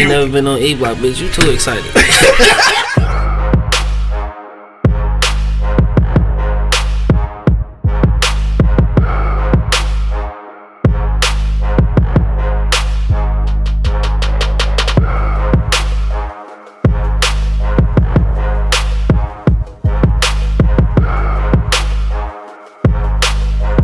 ain't never been on E Block, bitch. You too excited.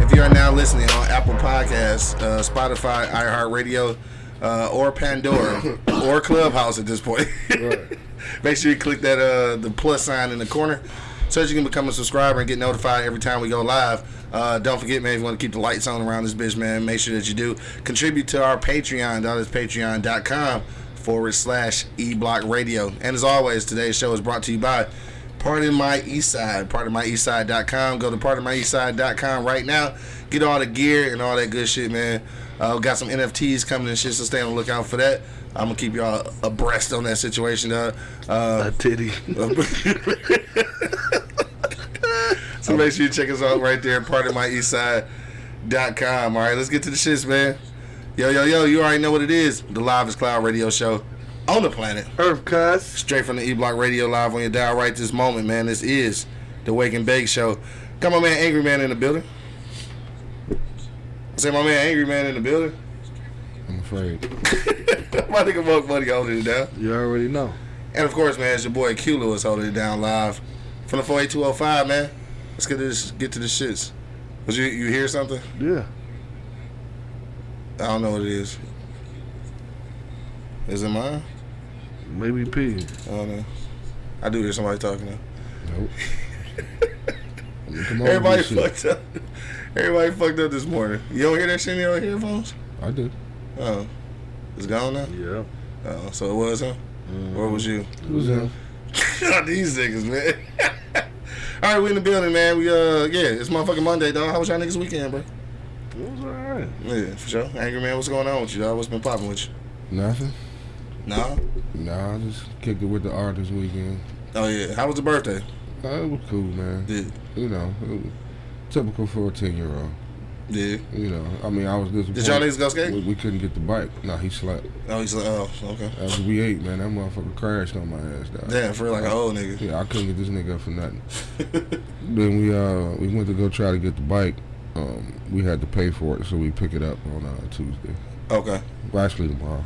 If you are now listening on Apple Podcasts, uh, Spotify, iHeartRadio, uh, or Pandora, or Clubhouse at this point, make sure you click that uh, the plus sign in the corner so that you can become a subscriber and get notified every time we go live. Uh, don't forget, man, if you want to keep the lights on around this bitch, man, make sure that you do contribute to our Patreon. That is patreon.com forward slash E Block Radio. And as always, today's show is brought to you by Part of My Eastside, partofmyeastside.com. Go to party my east partofmyeastside.com right now. Get all the gear and all that good shit, man. Uh, got some NFTs coming and shit, so stay on the lookout for that. I'm gonna keep y'all abreast on that situation, dog. Uh, A titty. so make sure you check us out right there, part of my partofmyeastside.com. All right, let's get to the shits, man. Yo, yo, yo, you already know what it is. The Live is Cloud radio show on the planet. Earth cuss. Straight from the E Block Radio Live on your dial right this moment, man. This is the Wake and Bake Show. Come on, man. Angry Man in the building. Say, my man, Angry Man in the building. I'm afraid. my nigga Monk Money holding it down. You already know. And of course, man, it's your boy Q Lewis holding it down live from the 48205, man. Let's get to this, get to the shits. Was you you hear something? Yeah. I don't know what it is. Is it mine? Maybe P. I don't know. I do hear somebody talking now. Nope. I mean, come on, Everybody with shit. fucked up. Everybody fucked up this morning. You don't hear that shit in your headphones? I do. Oh, it's gone now. Yeah. Oh, so it was him, or it was you? Who's that? These niggas, man. All right, we in the building, man. We uh, yeah, it's motherfucking Monday, dog. How was y'all niggas weekend, bro? It was alright. Yeah, for sure. Angry man, what's going on with you, dog? What's been popping with you? Nothing. Nah. Nah, I just kicked it with the art this weekend. Oh yeah. How was the birthday? Uh, it was cool, man. Did You know, typical for a ten year old. did You know, I mean, I was disappointed. did y'all niggas go skate? we, we couldn't get the bike. No, he slept. Oh, he's like, oh, okay. After we ate, man, that motherfucker crashed on my ass, dog. Damn, for like an old nigga. Yeah, I couldn't get this nigga up for nothing. then we uh we went to go try to get the bike. Um, we had to pay for it, so we pick it up on uh, Tuesday. Okay. Well, actually tomorrow.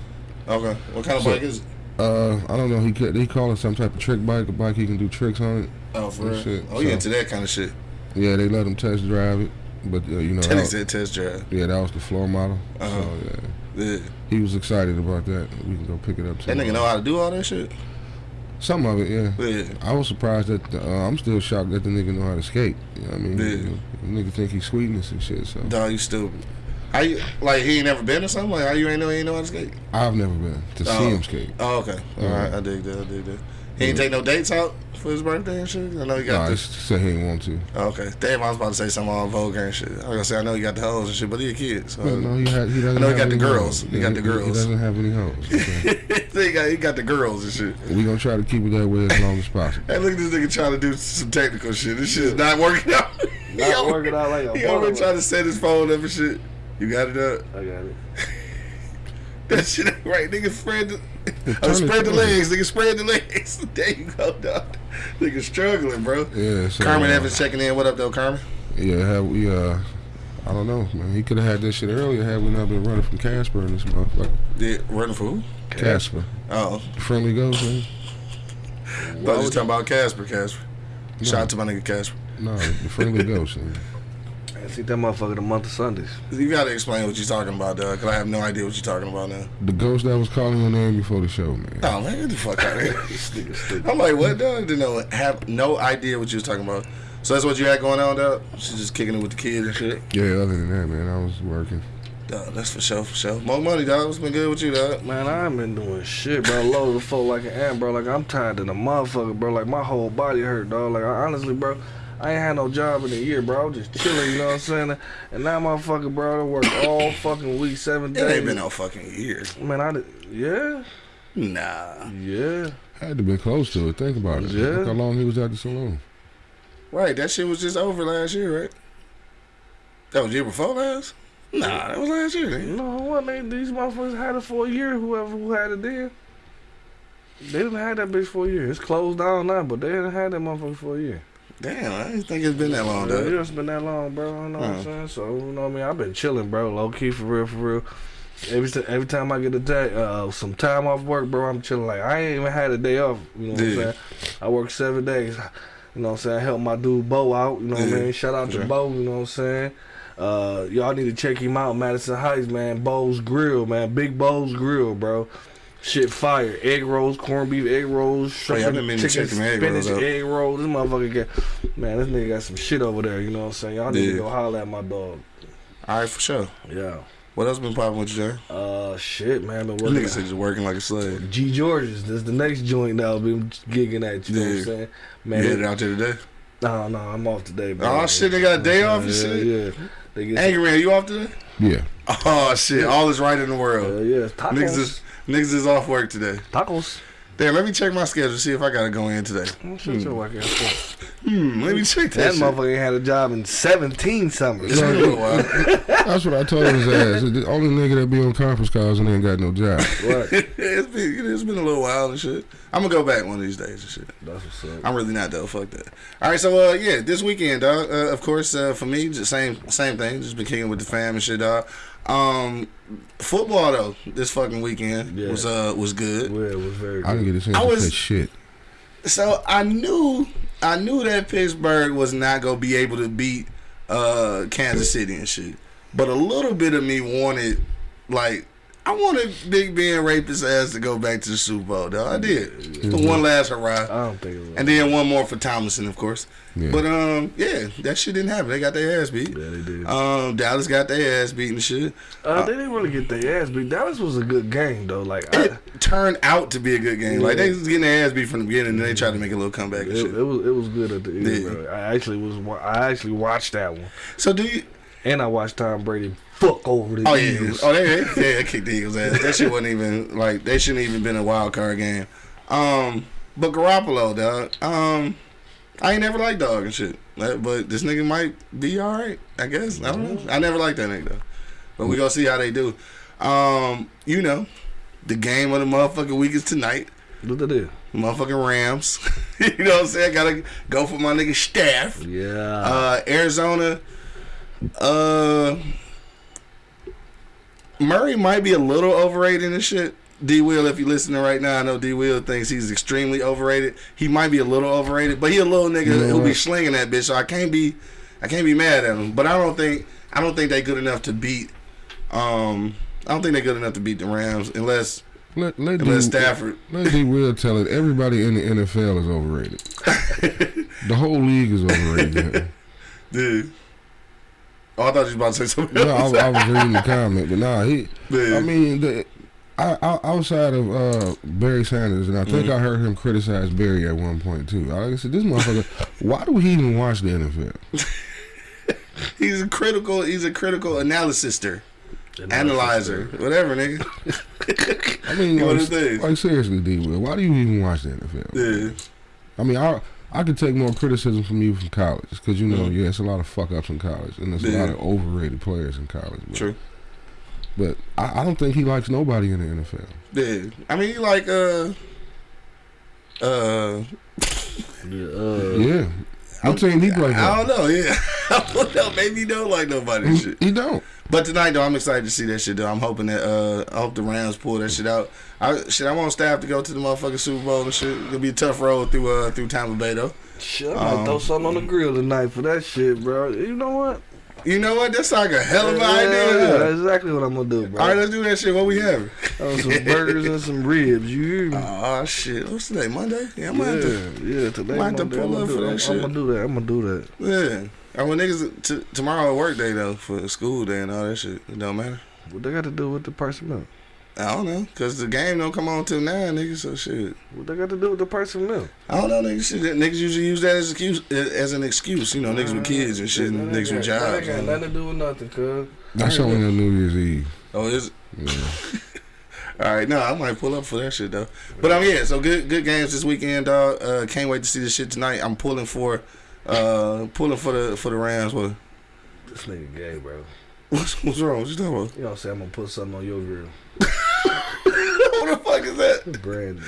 Okay. What kind of So- bike is it? Uh, I don't know. He could, he call it some type of trick bike, a bike he can do tricks on it. Oh, for real? shit. Oh, So- into that kind of shit? Yeah, they let him test drive it, but uh, you know, that, said test drive. yeah, that was the floor model. Uh-huh. So yeah, Yeah. he was excited about that. We can go pick it up. That nigga know how to do all that shit? Some of it, yeah. Yeah. I was surprised that uh, I'm still shocked that the nigga know how to skate. You know what I mean? Yeah. The nigga think he's sweetness and shit. So Dog, you stupid. How you, like, he ain't never been or something? Like, how you ain't know he ain't know how to skate? I've never been to see Oh. him skate. Oh, okay. All right. I dig that. I dig that. He ain't Yeah. take no dates out for his birthday and shit? I know he No, got I the... just said he didn't want to. Oh, okay. Damn, I was about to say something on Vulgar and shit. I was gonna say, I know he got the hoes and shit, but he a kid, so... But no, he, had, he doesn't. I know he got the girls. hoes. He got the girls. He doesn't have any hoes. Okay. he, got, he got the girls and shit. we gonna try to keep it that way as long as possible. Hey, look at this nigga trying to do some technical shit. This shit is not working out. he Not over- working out like a He already motherfucker. trying to set his phone up and shit. You got it up? I got it. That shit ain't right. Nigga spread the, oh, spread the legs. Nigga spread the legs. There you go, dog. Nigga struggling, bro. Yeah. So, Carmen uh, Evans checking in. What up, though, Carmen? Yeah, have we? Uh, I don't know, man. He could have had this shit earlier had we not been running from Casper in this motherfucker. Did running for who? Casper, Oh, friendly ghost, man. I thought you was talking about Casper. Casper. Shout out to my nigga Casper. No, the friendly ghost. Man. I see that motherfucker the month of Sundays. You gotta explain what you're talking about, dog. Cause I have no idea what you're talking about now. The ghost that was calling your name before the show, man. Oh man, get the fuck out of here. This nigga stupid. I'm like, what, dog? Didn't know. Have no idea what you was talking about. So that's what you had going on, dog. She's just kicking it with the kids and shit. Yeah, other than that, man, I was working. Dog, that's for sure, for sure. More money, dog. What's been good with you, dog? Man, I ain't been doing shit, bro. Load the fuck like an ant, bro. Like I'm tired of the motherfucker, bro. Like my whole body hurt, dog. Like I, honestly, bro, I ain't had no job in a year, bro. I was just chilling, you know what I'm saying? And now, motherfucker, bro, I work all fucking week, seven days. It days. ain't been no fucking year. Man, I did, yeah, Nah. yeah. Had to be close to it. Think about it. Yeah. Look how long he was at the salon. Right, that shit was just over last year, right? That was year before last? Nah, that was last year. Nigga. No, what they, these motherfuckers had it for a year. Whoever who had it then. They didn't have that bitch for a year. It's closed down now, but they didn't have that motherfucker for a year. Damn, I didn't think it's been that long, Yeah, though. it's been that long, bro. You know what Uh. I'm saying? So, you know what I mean? I've been chilling, bro. Low key, for real, for real. Every, every time I get a day, uh, some time off work, bro, I'm chilling. Like, I ain't even had a day off. You know what I'm saying? I work seven days. You know what I'm saying? I help my dude Bo out. You know what Yeah. I mean? Shout out to. Bo. You know what I'm saying? Uh, y'all need to check him out, Madison Heights, man. Bo's Grill, man. Big Bo's Grill, bro. Shit fire. Egg rolls, corned beef egg rolls, Oh, yeah, shrimp, I've been meaning to chicken, check them egg spinach, rolls egg rolls. This motherfucker get, man, this nigga got some shit over there. You know what I'm saying? Y'all need Yeah. to go holler at my dog. All right, for sure. Yeah. What else been popping with you, Jay? Uh, shit, man. Been You working. niggas said you're working like a slave. G George's. This the next joint that I'll be gigging at. You know what I'm Yeah. saying? You Man, headed out there today? no, no, I'm off today, bro. Oh, shit, they got a day off and yeah, shit? Yeah, They get Angry Man, you off today? Yeah. Oh, shit. All is right in the Uh, world. yeah, tacos. Niggas is, niggas is off work today. tacos. Damn, let me check my schedule, see if I gotta go in today. Mm, Shut your whack ass. Hmm, let me check that, That shit. motherfucker ain't had a job in 17 summers. It's been a little while. That's what I told his ass. The only nigga that be on conference calls and ain't got no job. Right. it's been it's been a little while and shit. I'm gonna go back one of these days and shit. That's what's up. I'm really not though. Fuck that. All right, so uh, yeah, this weekend, dog. Uh, of course, uh, for me, just same same thing. Just been kicking with the fam and shit, dog. Um, football though, this fucking weekend Yeah. was uh was good. Yeah, it was very I didn't get a chance I to was- say shit. So I knew I knew that Pittsburgh was not gonna be able to beat uh Kansas City and shit. But a little bit of me wanted like I wanted Big Ben rapist ass to go back to the Super Bowl, though. I did. The one last hurrah. I don't think it was. And then one more for Tomlinson, of course. Yeah. But um, yeah, that shit didn't happen. They got their ass beat. yeah, they did. Um, Dallas got their ass beat and shit. Uh, they didn't really get their ass beat. Dallas was a good game though. Like I, It turned out to be a good game. Like they was getting their ass beat from the beginning, and they tried to make a little comeback and it, shit. it was it was good at the end, Yeah. bro. I actually was I actually watched that one, So do you? and I watched Tom Brady fuck over the Oh yeah, oh they, they, they kicked the Eagles ass. That shit wasn't even like they shouldn't even been a wild card game. Um, but Garoppolo, dog. Um, I ain't never liked dog and shit. But this nigga might be all right. I guess I don't know. I never liked that nigga though. But we gonna see how they do. Um, you know, the game of the motherfucking week is tonight. What they do? Motherfucking Rams. you know what I'm saying? Gotta go for my nigga staff. Yeah. Uh, Arizona. Uh, Murray might be a little overrated and shit. D Will, if you're listening right now, I know D Will thinks he's extremely overrated. He might be a little overrated, but he a little nigga You know who be slinging that bitch. So I can't be, I can't be mad at him. But I don't think, I don't think they good enough to beat. Um, I don't think they good enough to beat the Rams unless Let let unless D, Stafford. let D Will tell it. Everybody in the NFL is overrated. the whole league is overrated. Dude. Oh, I thought you was about to say something no, I, else. I was reading the comment, but nah, he. Yeah. I mean, the, I, I, outside of uh, Barry Sanders, and I think Mhm. I heard him criticize Barry at one point too. I said, "This motherfucker, why do he even watch the NFL?" He's a critical. He's a critical analysister, analyzer, whatever, nigga. I mean, What like, this? like seriously, D. Will, why do you even watch the NFL? Yeah, I mean, I I could take more criticism from you from college because you know, Mhm. yeah, it's a lot of fuck ups in college, and there's a lot of overrated players in college. But, true. but I, I don't think he likes nobody in the NFL. Yeah, I mean, you like uh, uh, Yeah, uh, yeah, I'm saying he plays. I don't know. Yeah, I don't know. Maybe he don't like nobody. and He, shit. he don't. But tonight, though, I'm excited to see that shit. Though I'm hoping that uh, I hope the Rams pull that shit out. I shit, I want staff to go to the motherfucking Super Bowl and shit. It'll be a tough road through uh through Tampa Bay though. shit, I might Um, throw something on the grill tonight for that shit, bro. You know what? You know what? That's like a hell of an Yeah, idea. That's exactly what I'm gonna do, bro. All right, let's do that shit. What we have? Uh, some burgers and some ribs. You hear me? Oh shit! What's today? Monday? Yeah, I'm gonna have to. yeah, yeah. Today, might have to Monday, pull I'm up gonna for do- that I'm, shit. I'm gonna do that. I'm gonna do that. Yeah. I want niggas t- tomorrow work day though for school day and all that shit. It don't matter. What they got to do with the personnel? I don't know, cause the game don't come on till nine, niggas. So shit. What they got to do with the person personnel? I don't know, niggas. Shit, niggas usually use that as excuse as an excuse. You know, niggas with kids and shit, and That niggas with jobs. That ain't got nothing to do with nothing, cuz. That's only on New Year's Eve. Oh, is it? Yeah. All right, no, I might pull up for that shit though. But um, yeah, so good, good games this weekend, dog. Uh, can't wait to see this shit tonight. I'm pulling for, uh, pulling for the for the Rams. What? This nigga gay, bro. What's, what's wrong? What you talking about? You know what I'm gonna put something on your grill. what the fuck is that? Brandon.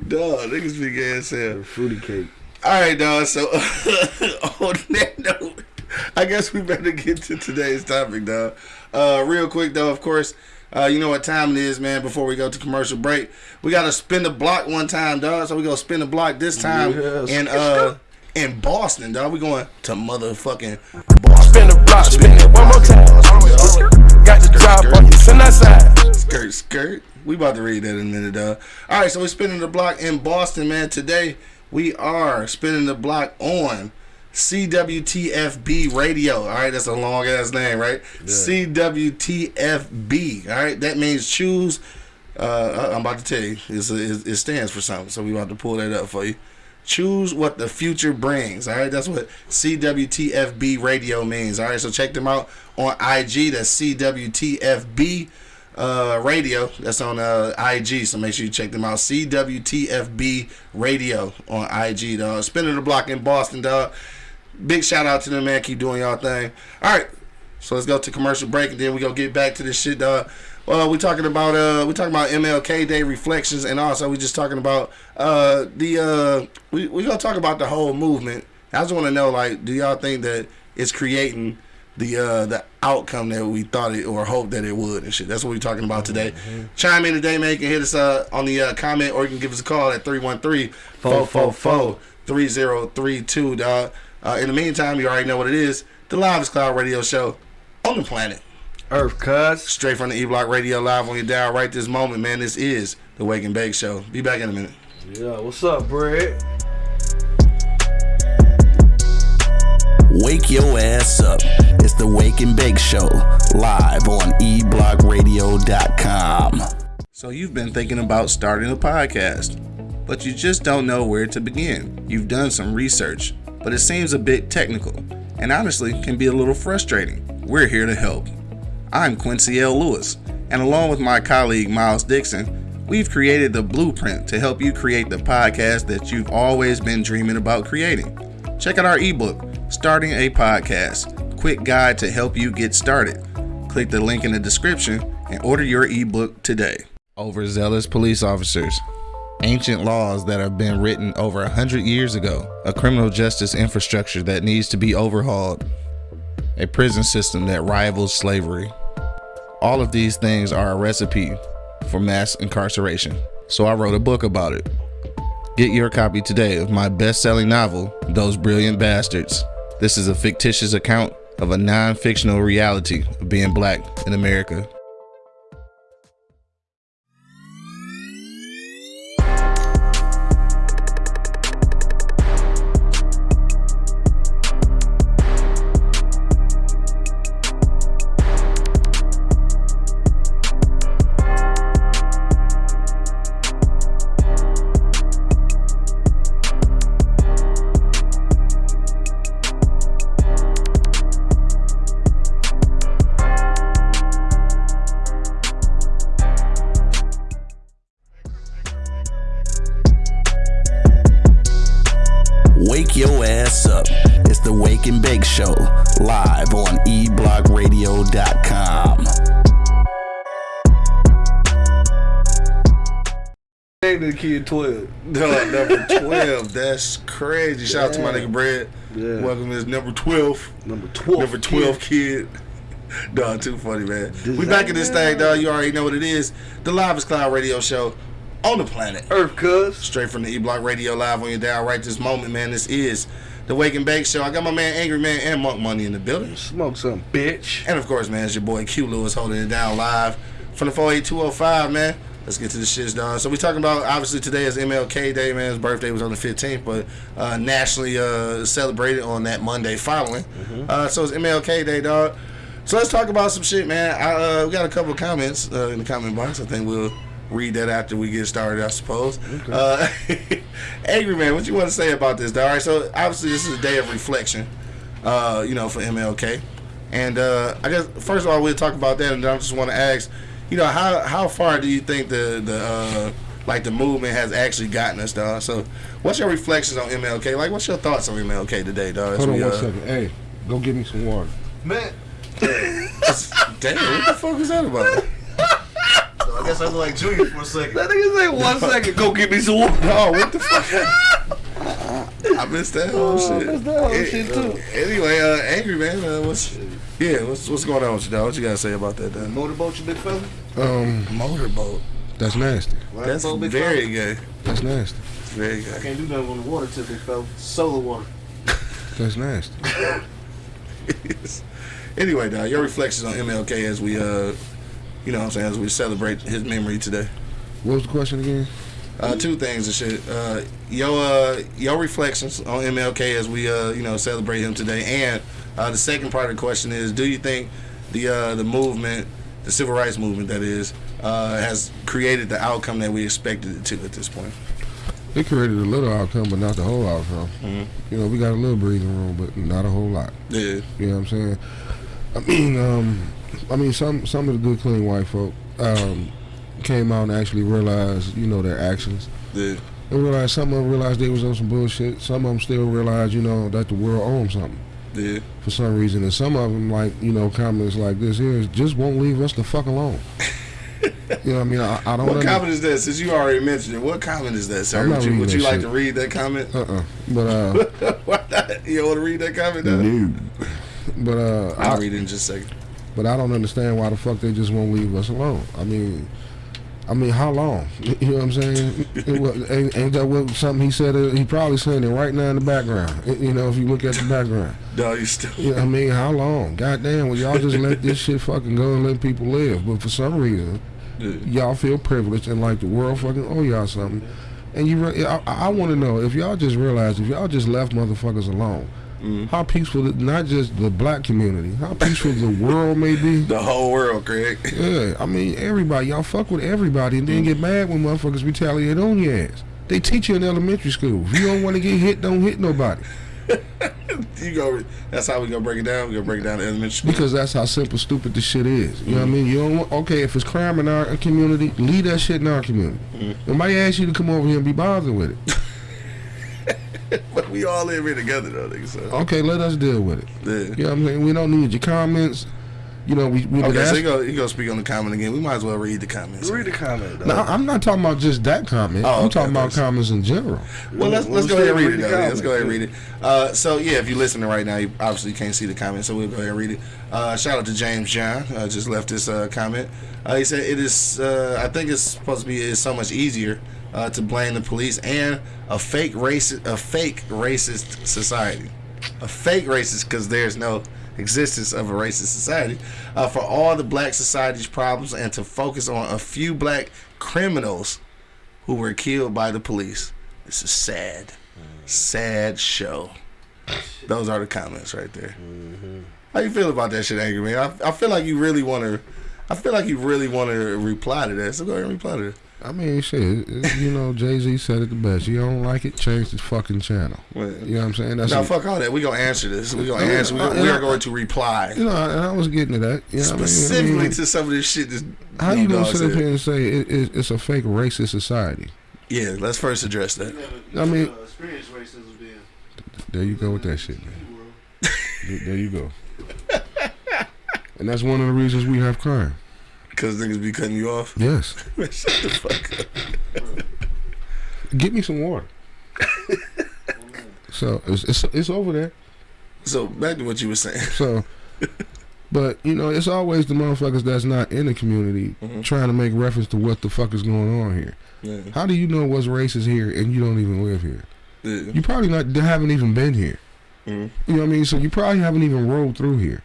Dog, niggas be gay as hell. Fruity cake. All right, dog. So on that note, I guess we better get to today's topic, dog. Uh, real quick, though, of course, uh, you know what time it is, man. Before we go to commercial break, we gotta spin the block one time, dog. So we gonna spin the block this time Yes. in uh in Boston, dog. We going to motherfucking Boston. Spin the block, spin it one more time. Got the drop on you, send that side. Skirt, skirt. We about to read that in a minute, dog. All right, so we're spinning the block in Boston, man. Today we are spinning the block on CWTFB Radio. All right, that's a long ass name, right? CWTFB. All right, that means choose. Uh, I'm about to tell you, it's it, it stands for something. So we about to pull that up for you. Choose what the future brings. All right, that's what CWTFB Radio means. All right, so check them out on IG. That's CWTFB uh, Radio. That's on uh, IG. So make sure you check them out. CWTFB Radio on IG, dog. Spinning the block in Boston, dog. Big shout out to them, man. Keep doing y'all thing. All right, so let's go to commercial break, and then we gonna get back to this shit, dog. Well, we talking about uh, we talking about MLK Day reflections, and also we're just talking about uh the uh we we gonna talk about the whole movement. I just want to know, like, do y'all think that it's creating the uh the outcome that we thought it or hoped that it would and shit? That's what we're talking about today. Chime in today, man. You can hit us uh on the uh, comment, or you can give us a call at 313-444-3032, dog. Uh, in the meantime, you already know what it is. The Live Cloud Radio Show on the planet. Earth cuz. Straight from the E Block Radio Live on your dial right this moment, man. This is the Wake and Bake Show. Be back in a minute. Yeah, what's up, Brad? Wake your ass up. It's the Wake and Bake Show, live on eblockradio.com. So you've been thinking about starting a podcast, but you just don't know where to begin. You've done some research, but it seems a bit technical and honestly can be a little frustrating. We're here to help. I'm Quincy L. Lewis, and along with my colleague Miles Dixon, we've created the blueprint to help you create the podcast that you've always been dreaming about creating. Check out our ebook, Starting a Podcast Quick Guide to Help You Get Started. Click the link in the description and order your ebook today. Overzealous police officers. Ancient laws that have been written over a hundred years ago. A criminal justice infrastructure that needs to be overhauled. A prison system that rivals slavery. All of these things are a recipe for mass incarceration. So I wrote a book about it. Get your copy today of my best selling novel, Those Brilliant Bastards. This is a fictitious account of a non fictional reality of being black in America. Name the kid 12. Dog, number 12. That's crazy. Shout out to my nigga Brad. Yeah. Welcome to number 12. Number 12. Number 12 kid. Dog, too funny, man. We back in this thing, dog. You already know what it is. The Live Cloud Radio Show on the planet. Earth cuz. Straight from the E Block Radio Live on your dial right this moment, man. This is the Wake and Bake Show. I got my man Angry Man and Monk Money in the building. Smoke some bitch. And of course, man, it's your boy Q Lewis holding it down live from the 48205, man. Let's get to the shits, dog. So we talking about obviously today is MLK Day, man. His birthday was on the 15th, but uh, nationally uh, celebrated on that Monday following. Uh, so it's MLK Day, dog. So let's talk about some shit, man. I, uh, we got a couple of comments uh, in the comment box. I think we'll read that after we get started, I suppose. Uh, Angry man, what you want to say about this? Dog? All right, so obviously this is a day of reflection, uh, you know, for MLK. And uh, I guess first of all, we'll talk about that, and then I just want to ask, you know, how how far do you think the the uh, like the movement has actually gotten us, dog? So, what's your reflections on MLK? Like, what's your thoughts on MLK today, dog? Hold on we, one uh, second. Hey, go get me some water. Man. Damn, what the fuck is that about? I guess I look like Junior for a second. That nigga say one second. Go get me some water. Oh, what the fuck? I missed that whole shit. missed that whole Eh, shit, too. Anyway, uh, angry man, uh, what's yeah, what's what's going on with you, dog? What you gotta say about that, dog? Motorboat, you big fella? Um, Motorboat. that's nasty. That's Motorboat, big very fella? gay. That's nasty. It's very I can't do nothing on the water tip, big fella. Solar water. That's nasty. anyway, dog, your reflections on MLK as we uh, you know, what I'm saying as we celebrate his memory today. What was the question again? Uh, two things and shit. Uh, your uh, your reflections on MLK as we uh, you know celebrate him today, and uh, the second part of the question is: Do you think the uh, the movement, the civil rights movement, that is, uh, has created the outcome that we expected it to at this point? It created a little outcome, but not the whole outcome. You know, we got a little breathing room, but not a whole lot. Yeah, You know what I'm saying? I mean, um, I mean, some some of the good, clean white folk um, came out and actually realized, you know, their actions. yeah, They realized some of them realized they was on some bullshit. Some of them still realized, you know, that the world owns something yeah. for some reason, and some of them, like you know, comments like this here, just won't leave us the fuck alone. you know what I mean? I, I don't. What under- comment is that? Since you already mentioned it, what comment is that, sir? Would you, would you like shit. to read that comment? Uh-uh. But uh, Why not? You want to read that comment? Dog? no. But uh, I'll I, read it in just a second. But I don't understand why the fuck they just won't leave us alone. I mean, I mean, how long? You know what I'm saying? It wa- ain't, ain't that what something he said? He probably saying it right now in the background. You know, if you look at the background. No, you still. You know I mean? How long? Goddamn, well, y'all just let this shit fucking go and let people live. But for some reason, Yeah. y'all feel privileged and like the world fucking owe y'all something. And you, re- I, I want to know if y'all just realized if y'all just left motherfuckers alone, Mm-hmm. how peaceful, not just the black community, how peaceful the world may be. The whole world, Craig. Yeah, I mean everybody. Y'all fuck with everybody and then get mm-hmm. mad when motherfuckers retaliate on your ass. They teach you in elementary school. If you don't want to get hit, don't hit nobody. You go. That's how we gonna break it down. We gonna break it down elementary school. Because that's how simple stupid this shit is. You know what I mm-hmm. mean? You don't want, okay, if it's crime in our community, leave that shit in our community. Nobody ask you to come over here and be bothered with it. But we all in here together, though, nigga. So. Okay, let us deal with it. Yeah. You know what I'm saying? We don't need your comments. You know, we, we Okay, so ask- you go. You go speak on the comment again. We might as well read the comments. Read the comment, though. No, I'm not talking about just that comment. Oh, I'm okay, talking about comments in general. Well, let's let's We'll go ahead and still read it. Though. Let's go ahead and read it. Uh, so yeah, if you're listening right now, you obviously can't see the comment, so we'll go ahead and read it. Uh, shout out to James John. Uh, just left this uh, comment. Uh, he said it is. Uh, I think it's supposed to be. It's so much easier uh, to blame the police and a fake racist, a fake racist society, a fake racist because there's no existence of a racist society uh, for all the black society's problems and to focus on a few black criminals who were killed by the police. This is sad. Sad show. Those are the comments right there. How you feel about that shit, Angry Man? I, I feel like you really want to. I feel like you really want to reply to that. So go ahead and reply to that. I mean, shit, it- it- you know, Jay Z said it the best. You don't like it, change the fucking channel. Well, You know what I'm saying? That's No, a- fuck all that. We gonna answer this. We gonna Yeah, answer. We, I- we I- are going to reply You know, and I was getting to that. You know what I mean? I specifically mean, to some of this shit. This how you gonna sit up here and say it, it, it's a fake racist society? Yeah, let's first address that. I mean- uh, experience racism then. There you go with that shit, man. There, there you go. And that's one of the reasons we have crime. Because niggas be cutting you off. Yes. Shut the fuck up. Get me some water. so it's, it's it's over there. So back to what you were saying. So, but you know, it's always the motherfuckers that's not in the community Mhm. trying to make reference to what the fuck is going on here. Yeah. How do you know what's racist here and you don't even live here? Yeah. You probably not haven't even been here. Mhm. You know what I mean? So you probably haven't even rolled through here.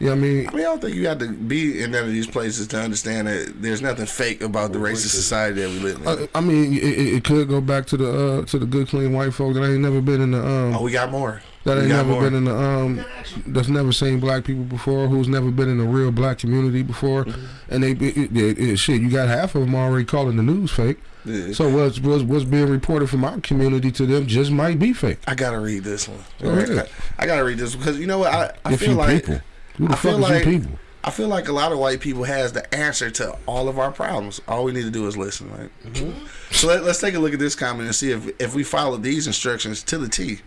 You know what I mean? I mean, I don't think you have to be in none of these places to understand that there's nothing fake about the racist society that we live in. I, I mean, it, it it could go back to the uh, to the good clean white folk that ain't never been in the um oh, we got more. that ain't never more. been in the um that's never seen black people before who's never been in a real black community before Mm-hmm. and they it, it, it- shit you got half of them already calling the news fake Yeah. so what's what's, what's being reported from our community to them just might be fake I gotta read this one. Go ahead. I gotta read this because you know what? I, I if feel like people who the I fuck feel is like- you people I feel like a lot of white people has the answer to all of our problems. All we need to do is listen, right? Mm-hmm. So let, us take a look at this comment and see if if we follow these instructions to the T,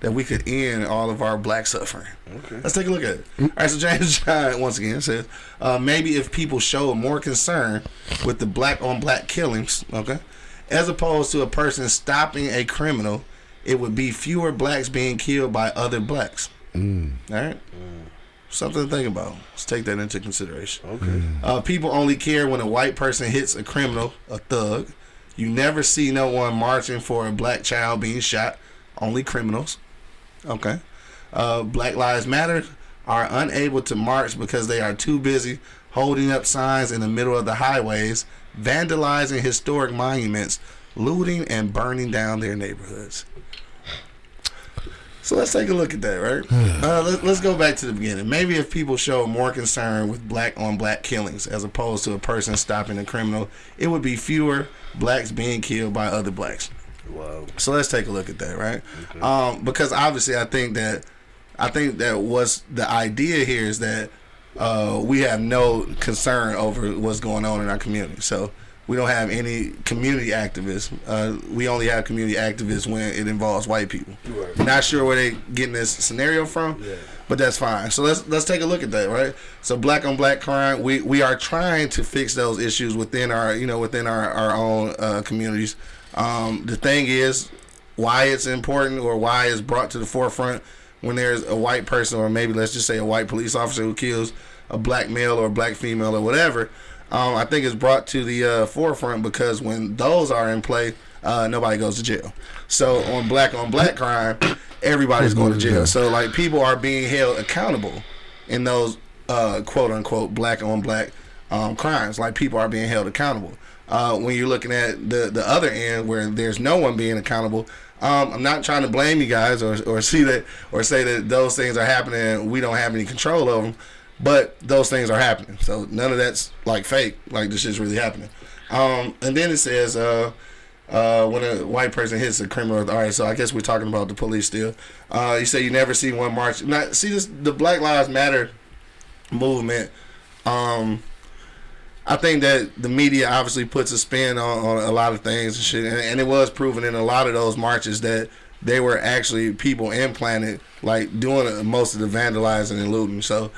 that we could end all of our black suffering. Okay. Let's take a look at it. All right, so James John once again says, uh, maybe if people show more concern with the black on black killings, okay, as opposed to a person stopping a criminal, it would be fewer blacks being killed by other blacks. All right. Something to think about. Let's take that into consideration. Okay. Uh, people only care when a white person hits a criminal, a thug. You never see no one marching for a black child being shot. Only criminals. Okay. Uh, black Lives Matter are unable to march because they are too busy holding up signs in the middle of the highways, vandalizing historic monuments, looting and burning down their neighborhoods. So let's take a look at that, right? Uh, let, let's go back to the beginning. Maybe if people show more concern with black on black killings as opposed to a person stopping a criminal, it would be fewer blacks being killed by other blacks. Wow. So let's take a look at that, right? Um, because obviously, I think that I think that what's the idea here is that uh, we have no concern over what's going on in our community. So we don't have any community activists. Uh, we only have community activists when it involves white people. Not sure where they getting this scenario from, yeah. but that's fine. So let's let's take a look at that, right? So black on black crime, we we are trying to fix those issues within our you know within our our own uh, communities. Um, the thing is, why it's important or why it's brought to the forefront when there's a white person or maybe let's just say a white police officer who kills a black male or a black female or whatever. Um, I think it's brought to the uh, forefront because when those are in play, uh, nobody goes to jail. So on black on black crime, everybody's going to jail. So like people are being held accountable in those uh, quote unquote black on black um, crimes. Like people are being held accountable. Uh, when you're looking at the the other end where there's no one being accountable, um, I'm not trying to blame you guys or, or see that or say that those things are happening and we don't have any control over them, but those things are happening. So none of that's like fake. Like this shit's really happening. Um, and then it says uh, uh, when a white person hits a criminal. All right, so I guess we're talking about the police still. Uh, you say you never see one march. Not see this the Black Lives Matter movement. Um, I think that the media obviously puts a spin on, on a lot of things and shit, and, and it was proven in a lot of those marches that they were actually people implanted, like doing most of the vandalizing and looting. So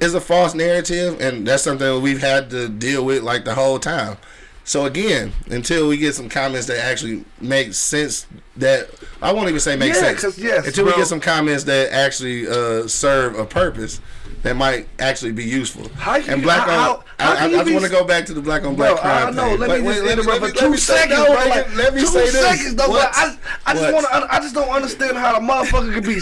it's a false narrative, and that's something that we've had to deal with like the whole time. So again, until we get some comments that actually make sense, that I won't even say make Yeah, sense. yes, until we get some comments that actually uh, serve a purpose that might actually be useful. How can and black how- on, how- how I, I, I just want to go back to the black on Bro, black crime I know. thing. Let me wait, just let me- let for two seconds, no, bro. let me- Like, let me two say this. seconds, though. What? I, I just want to. I just don't understand how the motherfucker could be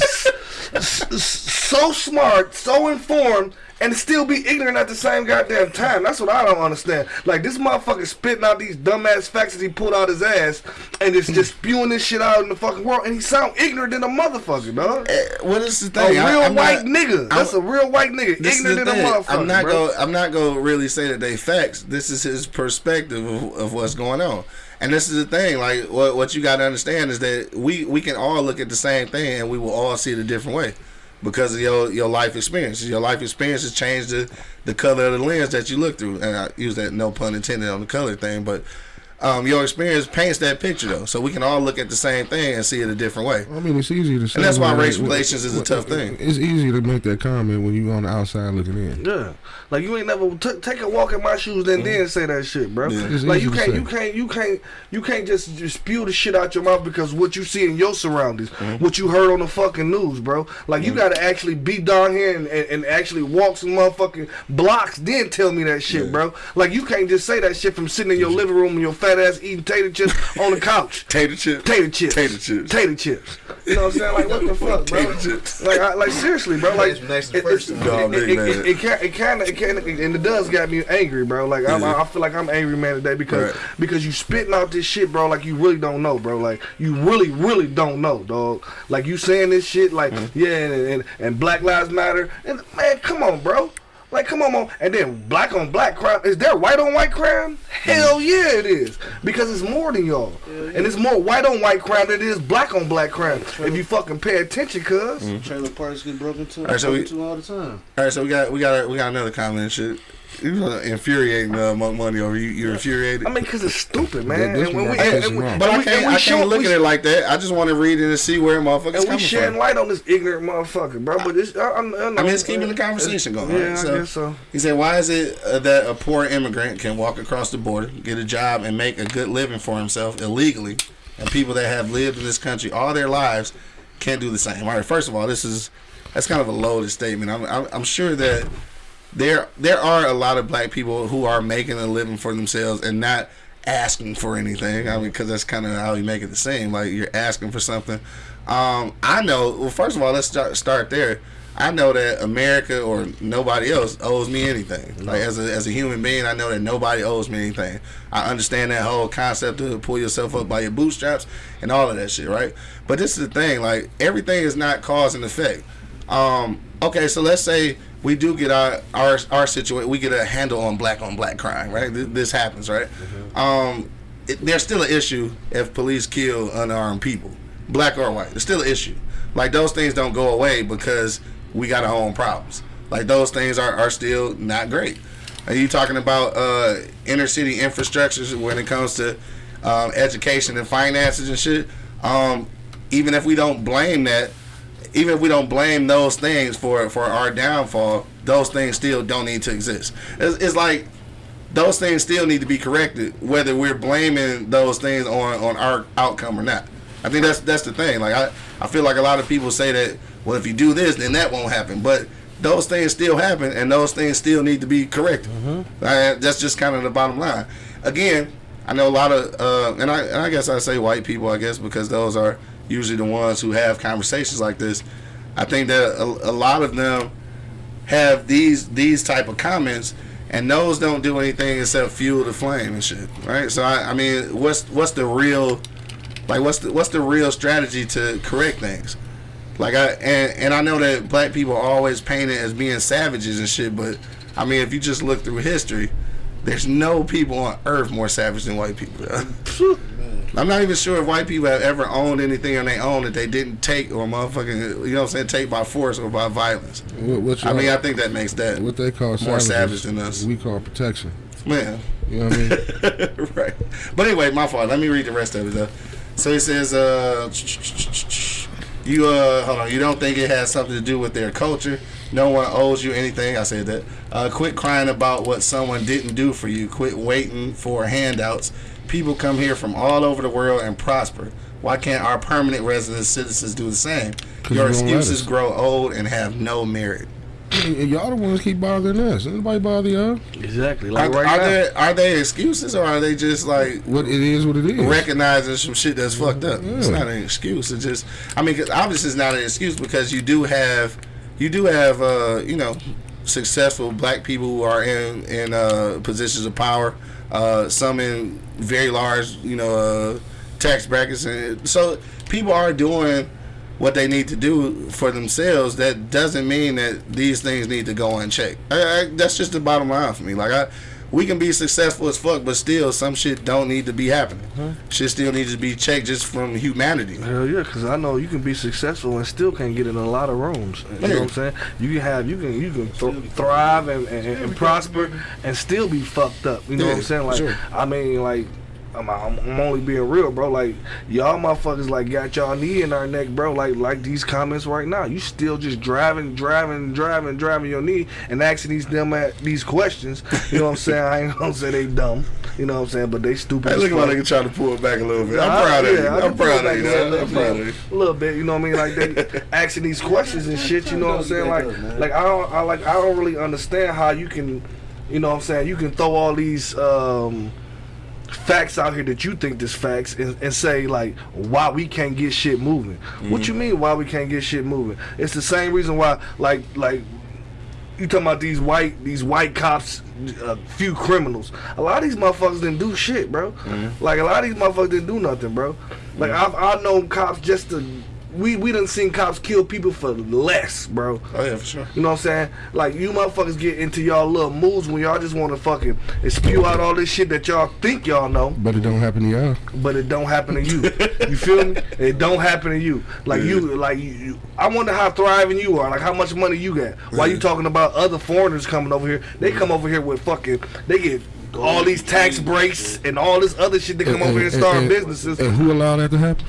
so smart, so informed. And still be ignorant at the same goddamn time. That's what I don't understand. Like this motherfucker spitting out these dumbass facts that he pulled out his ass, and it's just spewing this shit out in the fucking world. And he sound ignorant than a motherfucker, dog. Eh, What is the thing? A real I'm white not- nigga. That's a real white nigga. This is the Ignorant than a motherfucker. I'm not bro. go. I'm not gonna really say that they facts. This is his perspective of, of what's going on, and this is the thing. Like what what you got to understand is that we we can all look at the same thing and we will all see it a different way because of your your life experiences. Your life experiences change the the color of the lens that you look through, and I use that no pun intended on the color thing, but. Um, your experience paints that picture though, so we can all look at the same thing and see it a different way. I mean, it's easy to say. And that's why when- race relations is a when- tough thing. It's easy to make that comment when you on the outside looking in. Yeah, like you ain't never take a walk in my shoes and then mm-hmm. say that shit, bro. Yeah. It's Like easy you can't, say. you can't, you can't, you can't just, just spew the shit out your mouth because what you see in your surroundings, mm-hmm. what you heard on the fucking news, bro. Like you mm-hmm. got to actually be down here and, and, and actually walk some motherfucking blocks, then tell me that shit, bro. Like you can't just say that shit from sitting in your living room and your fat ass eating tater chips on the couch. Tater chips. Tater chips. Tater chips. Tater chips. You know what I'm saying? Like what the fuck, bro? Tater chips. Like, I, like seriously, bro. Like Next- next to it- first it- time. Dog, it- it- it- it kind, it kind of, it kind of, and it does got me angry, bro. Like I'm, Yeah. I feel like I'm angry man today because Right. because you spitting out this shit, bro. Like you really don't know, bro. Like you really, really don't know, dog. Like you saying this shit, like Mm-hmm. yeah, and, and and Black Lives Matter, and man, come on, bro. Like, come on, man. And then black on black crime. Is there white on white crime? Hell mm-hmm. yeah, it is. Because it's more than y'all. And it's more white on white crime than it is black on black crime. If you fucking pay attention, cuz. Trailer parks get broken into, Alright, so we- broken all the time. All right, so we got we got we got another comment and shit. You uh, infuriating uh, Monk Money over you. You're infuriated. I mean, cause it's stupid, man. That- this and when one we, right and, and we, but I and we- can't. we I can't look we at it like that. I just want to read it and see where motherfuckers And we coming shedding from. light on this ignorant motherfucker, bro. But it's, I, I'm, I mean, it's keeping the conversation going. Yeah, right? I So, guess so. He said, "Why is it uh, that a poor immigrant can walk across the border, get a job, and make a good living for himself illegally, and people that have lived in this country all their lives can't do the same?" All right, first of all, this is that's kind of a loaded statement. I'm, I'm, I'm sure that there there are a lot of black people who are making a living for themselves and not asking for anything. I mean, because that's kind of how you make it the same. Like you're asking for something. Um, I know. Well, first of all, let's start start there. I know that America or nobody else owes me anything. Like as a as a human being, I know that nobody owes me anything. I understand that whole concept to pull yourself up by your bootstraps and all of that shit, right? But this is the thing. Like everything is not cause and effect. Um, okay, so let's say we do get our our our situation. We get a handle on black on black crime, right? Th- This happens, right? Um, it, there's still an issue if police kill unarmed people, black or white. There's still an issue. Like those things don't go away because we got our own problems. Like those things are, are still not great. Are you talking about uh, inner city infrastructures when it comes to um, education and finances and shit? Um, even if we don't blame that, even if we don't blame those things for for our downfall, those things still don't need to exist. It's, it's like those things still need to be corrected, whether we're blaming those things on on our outcome or not. I think that's that's the thing. Like I, I feel like a lot of people say that, well, if you do this, then that won't happen. But those things still happen, and those things still need to be corrected. Uh, that's just kind of the bottom line. Again, I know a lot of, uh, and I and I guess I say white people, I guess because those are usually the ones who have conversations like this. I think that a, a lot of them have these these type of comments and those don't do anything except fuel the flame and shit right so I, I mean what's what's the real like what's the what's the real strategy to correct things like I and, and I know that black people are always painted as being savages and shit but I mean if you just look through history there's no people on earth more savage than white people I'm not even sure if white people have ever owned anything on their own that they didn't take or motherfucking you know what I'm saying take by force or by violence What, what I mean, I think that makes that what they call more savage than us. We call protection. man. You know what I mean? right. But anyway, my fault. Let me read the rest of it though. So he says, uh, you uh, hold on. You don't think it has something to do with their culture? No one owes you anything. I said that. Uh, quit crying about what someone didn't do for you. Quit waiting for handouts. People come here from all over the world and prosper. Why can't our permanent resident citizens do the same? Your you excuses grow old and have no merit. And y'all the ones keep bothering us. Anybody bother y'all? Exactly. Are, Like right are now. there are they excuses or are they just like What it is, what it is. recognizing some shit that's fucked up? It's not an excuse. It's just I mean, 'cause obviously it's not an excuse because you do have you do have uh, you know successful black people who are in in uh, positions of power. Uh, some in very large you know uh, tax brackets, and so people are doing what they need to do for themselves, that doesn't mean that these things need to go unchecked. I, I, that's just the bottom line for me. Like I, we can be successful as fuck, but still some shit don't need to be happening. Shit still needs to be checked just from humanity. Hell yeah, because I know you can be successful and still can't get in a lot of rooms. You know what I'm saying? You can have, you can, you can th- thrive and, and, and prosper and still be fucked up. You know what I'm saying? Like, sure. I mean, like, I'm, I'm, I'm only being real, bro. Like, y'all motherfuckers, like, got y'all knee in our neck, bro. Like, like these comments right now. You still just driving, driving, driving, driving your knee and asking these dumb at these questions. You know what I'm saying? I ain't gonna say they dumb. You know what I'm saying? But they stupid. Hey, look at my nigga trying to pull it back a little bit. I'm I- proud of you. I I'm proud of you. little I'm proud of you. bit, a little bit, you know what I mean? Like they asking these questions and shit. You know what I'm saying? Like, like I don't, I like, I don't really understand how you can, you know what I'm saying? You can throw all these um, facts out here that you think is facts and, and say like why we can't get shit moving. What you mm. mean why we can't get shit moving? It's the same reason why like like you talking about these white these white cops a few criminals. A lot of these motherfuckers didn't do shit bro. Mm. Like a lot of these motherfuckers didn't do nothing bro. Like mm. I've, i know cops just to we we done seen cops kill people for less, bro. Oh yeah, for sure. You know what I'm saying? Like you motherfuckers get into y'all little moves when y'all just want to fucking spew out all this shit that y'all think y'all know, But it don't happen to y'all. but it don't happen to you. You feel me? It don't happen to you. Like you, like you, you. I wonder how thriving you are. Like how much money you got. Why you talking about other foreigners coming over here? They come over here with fucking. They get all these tax breaks and all this other shit. They come over here and start businesses. And who allowed that to happen?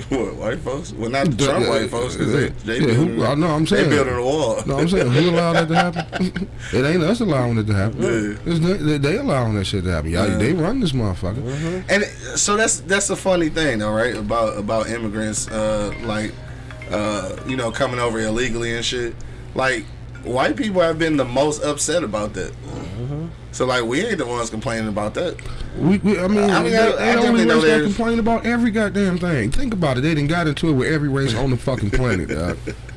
What white folks? Well, not the Trump white folks. 'cause they, they Yeah, building, who, I know. I'm they saying. building a wall. No, I'm saying who allowed that to happen? it ain't us allowing it to happen. Yeah. It's they, they- they allowing that shit to happen. Y'all, They run this motherfucker. And so that's that's a funny thing, though, right? About about immigrants, uh, like, uh, you know, coming over illegally and shit. Like, white people have been the most upset about that. So like, we ain't the ones complaining about that. We, we, I mean, I mean, they, I- they I only race that complain about every goddamn thing. Think about it. They done got into it with every race on the fucking planet, dog.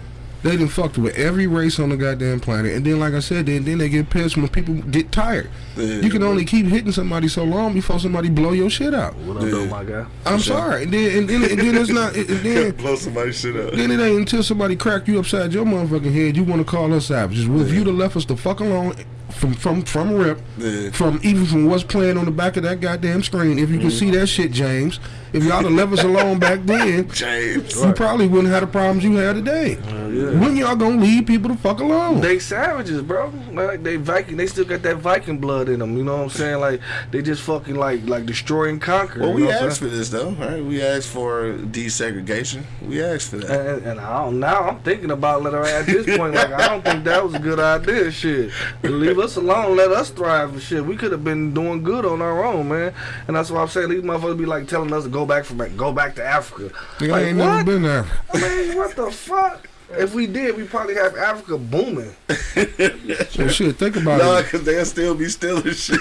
They done fucked with every race on the goddamn planet. And then, like I said, then, then they get pissed when people get tired. You can only keep hitting somebody so long before somebody blow your shit out. What up, though, my guy? I'm sorry. And then, and then, and then it's not. And then, Blow somebody's shit up. Then it ain't until somebody crack you upside your motherfucking head you want to call us savages. Well, if you'd have left us the fuck alone from from from rip, Yeah. from even from what's playing on the back of that goddamn screen, if you Mm-hmm. see that shit, James, if y'all have left us alone back then, James. you probably wouldn't have the problems you have today. When y'all gonna leave people the fuck alone? They savages, bro. Like they Viking, they still got that Viking blood in them. You know what I'm saying? Like they just fucking like like destroy and conquer. Well, we know what I'm asked for this though, right? We asked for desegregation. We asked for that. And, and I don't, now I'm thinking about let her at this point. Like I don't think that was a good idea. Shit, leave us alone. Let us thrive and shit. We could have been doing good on our own, man. And that's why I'm saying these motherfuckers be like telling us to go back from go back to Africa. Nigga, I ain't what? never been there. I mean, what the fuck? If we did, we probably have Africa booming. So shit, think about it. No, because they'll still be stealing shit.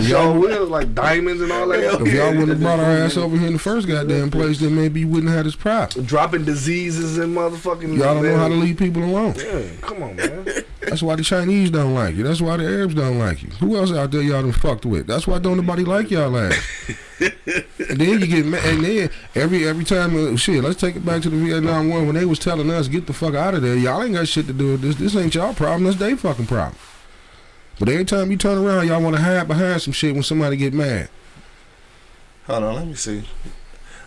Y'all will like diamonds and all that. If y'all wouldn't have brought our ass over here in the first goddamn place, then maybe you wouldn't have this problem. dropping diseases and motherfucking. Y'all don't know how to leave people alone. Yeah, come on, man. That's why the Chinese don't like you. That's why the Arabs don't like you. Who else out there y'all done fucked with? That's why don't nobody like y'all ass. and then you get mad. And then every every time, uh, shit. Let's take it back to the Vietnam War when they was telling us get the fuck out of there. Y'all ain't got shit to do with this. This ain't y'all problem. That's they fucking problem. But every time you turn around, y'all want to hide behind some shit when somebody get mad. Hold on, let me see.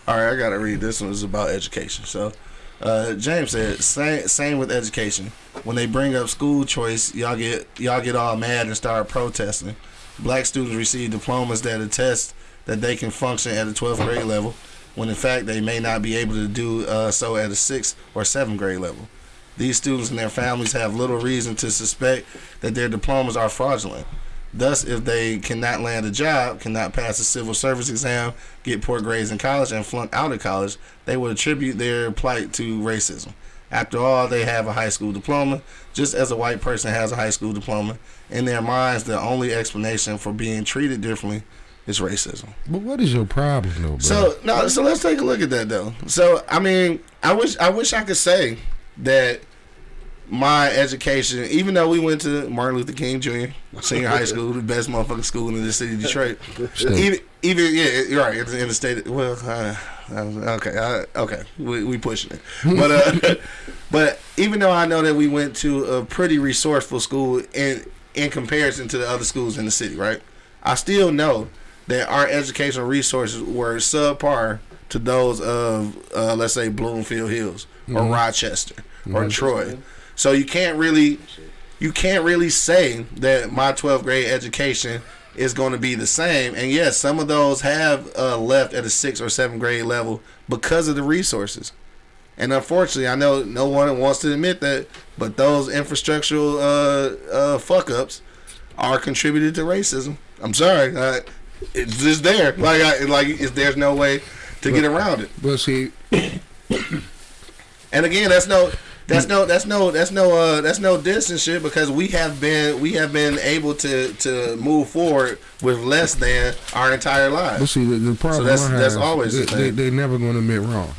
All right, I gotta read this one. It's about education. So, uh, James said, same same with education. When they bring up school choice, y'all get y'all get all mad and start protesting. Black students receive diplomas that attest that they can function at a 12th grade level, when in fact they may not be able to do uh, so at a sixth or seventh grade level. These students and their families have little reason to suspect that their diplomas are fraudulent. Thus, if they cannot land a job, cannot pass a civil service exam, get poor grades in college, and flunk out of college, they would attribute their plight to racism. After all, they have a high school diploma, just as a white person has a high school diploma. In their minds, the only explanation for being treated differently is racism. But what is your problem, though, bro? So no, so let's take a look at that though. So I mean, I wish I wish I could say that my education, even though we went to Martin Luther King Jr. Senior High School, the best motherfucking school in the city of Detroit, even even yeah, you're right in the, state. Well, uh, okay, uh, okay, we we pushing it, but uh, but even though I know that we went to a pretty resourceful school in in comparison to the other schools in the city, right? I still know that our educational resources were subpar to those of, uh, let's say, Bloomfield Hills or Rochester or Troy. So you can't really, you can't really say that my 12th grade education is going to be the same. And yes, some of those have uh, left at a sixth or seventh grade level because of the resources. And unfortunately, I know no one wants to admit that, but those infrastructural uh, uh, fuck ups are contributed to racism. I'm sorry, uh, it's just there. Like, I, like it's, there's no way to get around it. but see, And again, that's no, that's no, that's no, that's no, uh, that's no distance shit because we have been, we have been able to to move forward with less than our entire lives. but see, the, the problem that's- have, that's always the they, they, never going to admit wrong.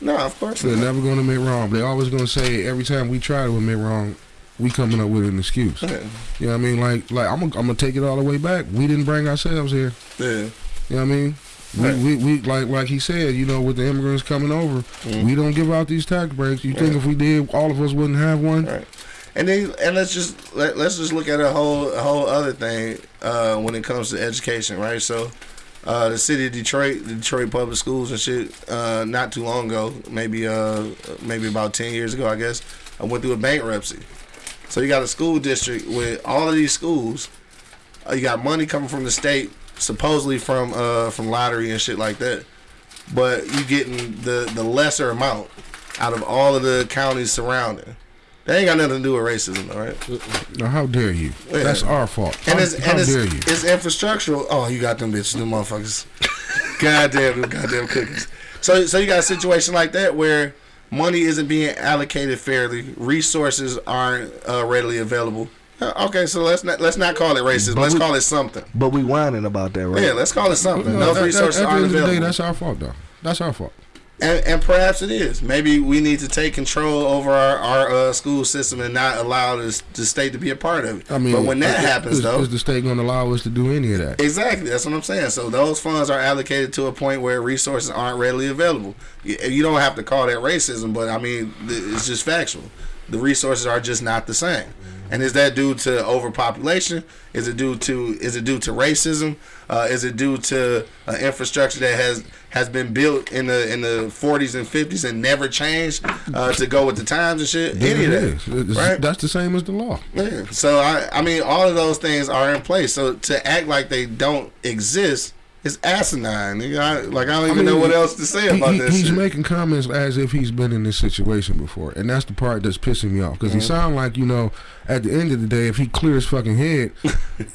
No, of course They're not. never going to admit wrong. They're always going to say every time we try to admit wrong, we coming up with an excuse. Yeah. You know what I mean? Like, like I'm gonna, I'm gonna take it all the way back. We didn't bring ourselves here. Yeah. You know what I mean? We, Right. we, we like like he said, you know, with the immigrants coming over, Mm-hmm. we don't give out these tax breaks. You think if we did, all of us wouldn't have one? Right. And then and let's just let, let's just look at a whole a whole other thing uh, when it comes to education, right? So, uh, the city of Detroit, the Detroit public schools and shit, uh, not too long ago, maybe uh, maybe about ten years ago, I guess, I went through a bankruptcy. So you got a school district with all of these schools. Uh, you got money coming from the state, supposedly from uh, from lottery and shit like that, but you getting the the lesser amount out of all of the counties surrounding. They ain't got nothing to do with racism, all right? Now, how dare you? Yeah. That's our fault. And how it's how and it's, dare you? it's infrastructural. Oh, you got them bitches, them motherfuckers. goddamn, them goddamn cookies. So so you got a situation like that where money isn't being allocated fairly, resources aren't uh, readily available. Uh, Okay, so let's not let's not call it racism. Let's we- call it something. But we whining about that, right? Yeah, let's call it something. No, Those at- at- resources at the aren't end of the day, available. that's our fault, though. That's our fault. And, and perhaps it is. Maybe we need to take control over our, our uh, school system and not allow this, the state to be a part of it. I mean, but when that is- happens, is, though, is the state going to allow us to do any of that? Exactly. That's what I'm saying. So those funds are allocated to a point where resources aren't readily available. You you don't have to call that racism, but I mean, it's just factual. The resources are just not the same. And is that due to overpopulation? Is it due to is it due to racism? Uh, is it due to uh, infrastructure that has has been built in the in the 40s and 50s and never changed uh, to go with the times and shit? Any of that, is. Right? That's the same as the law. Yeah. So I, I mean, all of those things are in place. So to act like they don't exist is asinine. nigga. I, like I don't even mean, know what else to say He- about he- that he's shit. making comments as if he's been in this situation before, and that's the part that's pissing me off. Because he Mm-hmm. sound like you know, at the end of the day, if he clears his fucking head,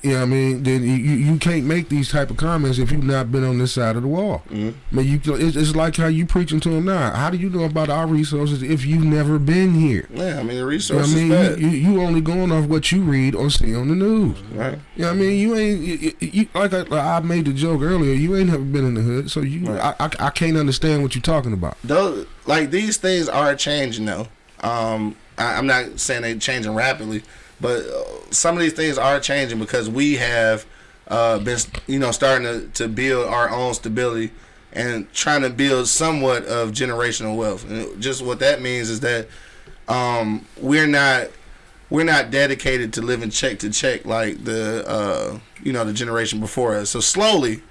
you know what I mean, then you, you can't make these type of comments if you've not been on this side of the wall. Mm-hmm. I mean, you it's, it's like how you preaching to him now. How do you know about our resources if you've never been here? yeah, I mean the You know resources I mean, you, you, only going off what you read or see on the news. right? You know what I mean? You ain't you- like I, I made the joke earlier. You ain't never been in the hood, so you Right. I, I I can't understand what you're talking about. Those like these things are changing though. Um, I, I'm not saying they're changing rapidly, but uh, some of these things are changing because we have uh, been you know starting to, to build our own stability and trying to build somewhat of generational wealth. And just what that means is that um, we're not we're not dedicated to living check to check like the uh, you know the generation before us. So slowly,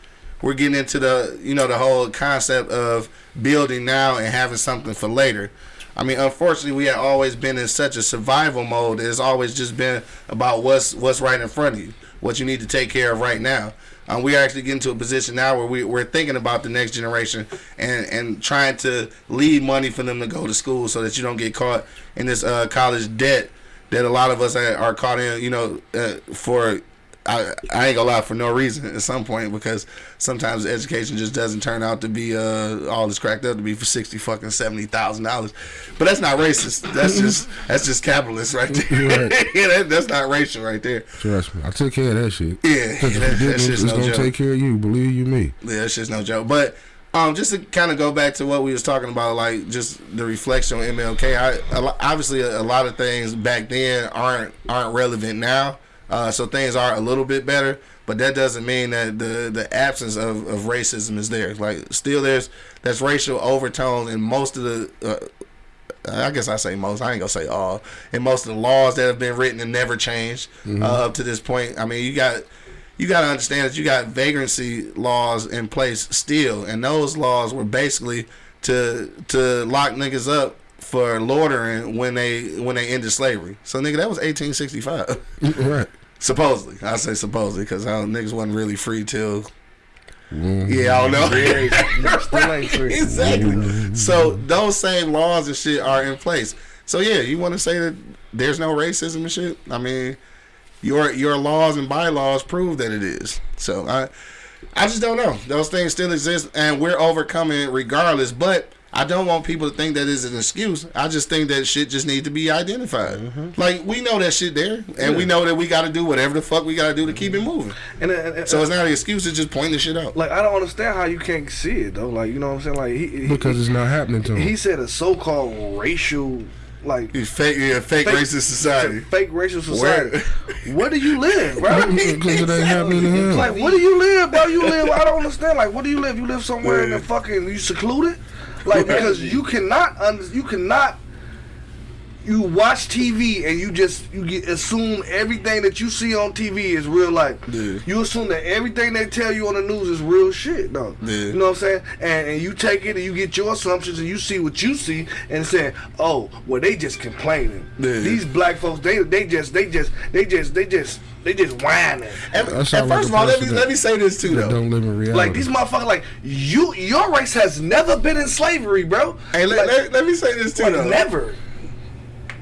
we're getting into the you know the whole concept of building now and having something for later. I mean, unfortunately, we have always been in such a survival mode. It's always just been about what's what's right in front of you, what you need to take care of right now. Um, we are actually getting to a position now where we, we're thinking about the next generation and, and trying to leave money for them to go to school so that you don't get caught in this uh, college debt that a lot of us are, caught in, you know, uh, for I, I ain't gonna lie for no reason at some point because sometimes education just doesn't turn out to be uh, all it's cracked up to be for sixty fucking seventy thousand dollars. But that's not racist. That's just that's just capitalist right there. Right. yeah, that, that's not racial right there. Trust me, I took care of that shit. Yeah, Because that- that shit's it's no gonna joke. take care of you. Believe you me. Yeah, that's just no joke. But um, just to kind of go back to what we was talking about, like just the reflection on MLK. I a obviously a, a lot of things back then aren't aren't relevant now. Uh, so things are a little bit better, but that doesn't mean that the the absence of, of racism is there. Like still there's that's racial overtones in most of the. Uh, I guess I say most. I ain't gonna say all. In most of the laws that have been written and never changed uh, up to this point. I mean, you got you got to understand that you got vagrancy laws in place still, and those laws were basically to to lock niggas up for loitering when they when they ended slavery. So nigga, that was 1865. right. supposedly, I say supposedly because niggas wasn't really free till. Mm-hmm. Yeah, I don't know. Still ain't free. exactly. Mm-hmm. So those same laws and shit are in place. So yeah, you want to say that there's no racism and shit? I mean, your your laws and bylaws prove that it is. So I I just don't know. Those things still exist, and we're overcoming regardless. But I don't want people to think that is an excuse. I just think that shit just need to be identified. Mm-hmm. Like we know that shit there, and we know that we got to do whatever the fuck we got to do to keep it mm-hmm. moving. And, and, and So it's not an excuse. It's just pointing the shit out. like I don't understand how you can't see it though. Like you know what I'm saying? Like he, he Because it's not happening to him. he said a so-called racial like You fake, yeah, fake, Fake- racist society. fake racial society. Where do you live, bro? Because it ain't happening to him. Like, where do you live, bro? You live. I don't understand. Like, where do you live? You live somewhere in the fucking. You secluded, like because you cannot. Un, you cannot. You watch TV and you just you get assume everything that you see on TV is real life. Yeah. You assume that everything they tell you on the news is real shit, though. Yeah. You know what I'm saying? And, and you take it and you get your assumptions and you see what you see and say, oh, well they just complaining. Yeah. These black folks, they they just they just they just they just they just whining. And, and sound like first of all, let me let me say this too That though. don't live in reality. Like these motherfuckers, like you, your race has never been in slavery, bro. Hey, let, Like, let, let me say this too like, though. never.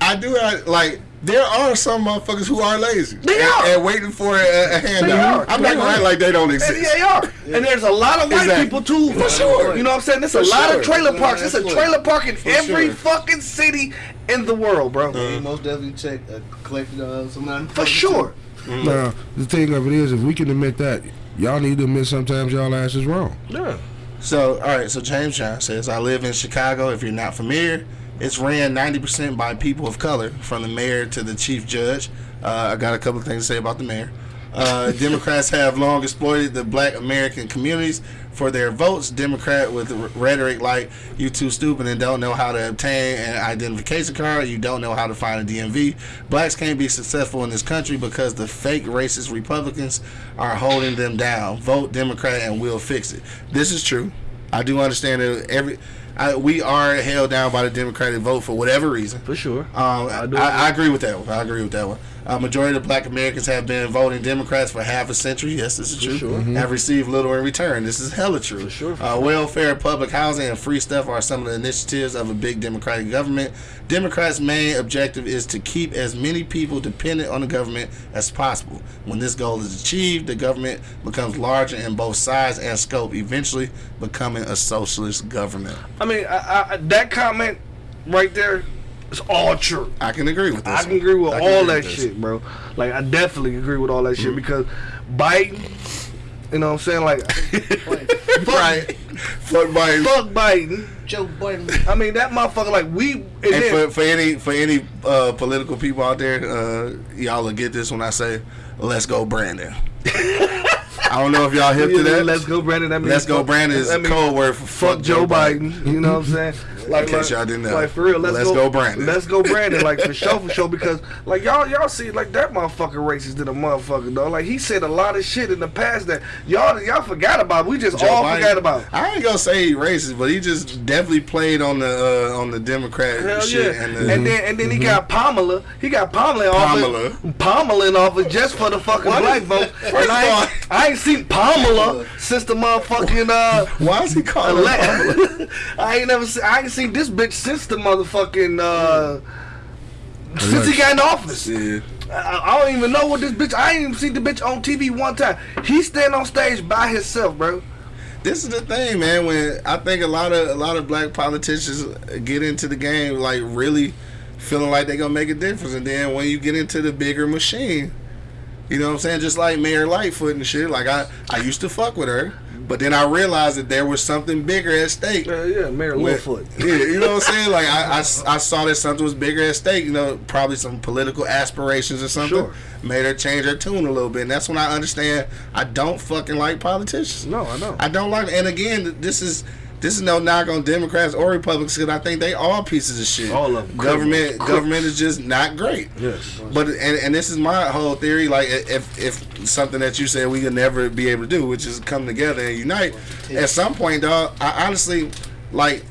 I do have, like there are some motherfuckers who are lazy. They and, are. and waiting for a, a handout. are. I'm They not gonna act like they don't exist. yeah, they are. And there's a lot of white Exactly. people too. For sure. You know what I'm saying? There's a lot sure. of trailer parks. There's a trailer park in every sure. fucking city in the world, bro. You most definitely check uh, collected uh, some. For sure. Now, the thing of it is, if we can admit that, y'all need to admit sometimes y'all ass is wrong. Yeah. So, all right. So James John says, "I live in Chicago. If you're not familiar, it's ran 90% by people of color, from the mayor to the chief judge. Uh, I got a couple of things to say about the mayor. Uh, Democrats have long exploited the Black American communities for their votes. Democrat with rhetoric like "you too stupid and don't know how to obtain an identification card. You don't know how to find a DMV. Blacks can't be successful in this country because the fake racist Republicans are holding them down. Vote Democrat and we'll fix it. This is true. I do understand that every I, we are held down by the Democratic vote for whatever reason. For sure. Um, I I, I, agree with that one. I agree with that one. Uh, majority of Black Americans have been voting Democrats for half a century. Yes, this is true. sure. Have received little in return. This is hella true. For sure, for uh, welfare, public housing, and free stuff are some of the initiatives of a big Democratic government. Democrats' main objective is to keep as many people dependent on the government as possible. When this goal is achieved, the government becomes larger in both size and scope, eventually becoming a socialist government. I mean, I, I, that comment right there is all true. I can agree with this. I can one. agree with can all agree that with shit, bro. Like I definitely agree with all that shit because Biden, you know what I'm saying? Like fuck, Right. Fuck Biden. fuck Biden. Joe Biden. I mean that motherfucker like we and And then, for, for any for any uh, political people out there, uh, y'all will get this when I say, "Let's go, Brandon." I don't know if y'all hip to that. Let's go, Brandon. That means Let's go, fuck- Brandon is that a means code word for Fuck Joe Biden. You know what I'm saying? Like, In case y'all didn't know. Like for real, let's, Let's go, Brandon. Let's go, Brandon. Like for sure, for sure. Because like y'all, y'all see like that motherfucker racist than a motherfucker though. Like he said a lot of shit in the past that y'all y'all forgot about. We just Joe all Biden. forgot about. I ain't gonna say he racist, but he just definitely played on the uh, on the Democrat Hell shit. yeah. And, And, then and then he got Pamela. He got Pamela in office. Pamela. Pamela in office just for the fucking Why black vote. first And I ain't, I ain't seen Pamela since the motherfucking uh why is he calling Pamela? I ain't never seen I ain't seen this bitch since the motherfucking uh since he got in office. Yeah. I, I don't even know what this bitch. I ain't even seen the bitch on TV one time. He stand on stage by himself, bro. This is the thing, man. When I think a lot of a lot of black politicians get into the game, like really feeling like they gonna make a difference, and then when you get into the bigger machine, you know what I'm saying? Just like Mayor Lightfoot and shit. Like I, I used to fuck with her, but then I realized that there was something bigger at stake. Uh, yeah, Mayor Littlefoot. Yeah, you know what I'm saying? Like I, I, I saw that something was bigger at stake. You know, probably some political aspirations or something. Sure. Made her change her tune a little bit, and that's when I understand I don't fucking like politicians. No, I know. I don't like. And again, this is this is no knock on Democrats or Republicans because I think they all pieces of shit. All of them. Government Criminals. government is just not great. Yes. But and, and this is my whole theory. Like if if something that you said we could never be able to do, which is come together and unite. At some point, dog, I honestly like.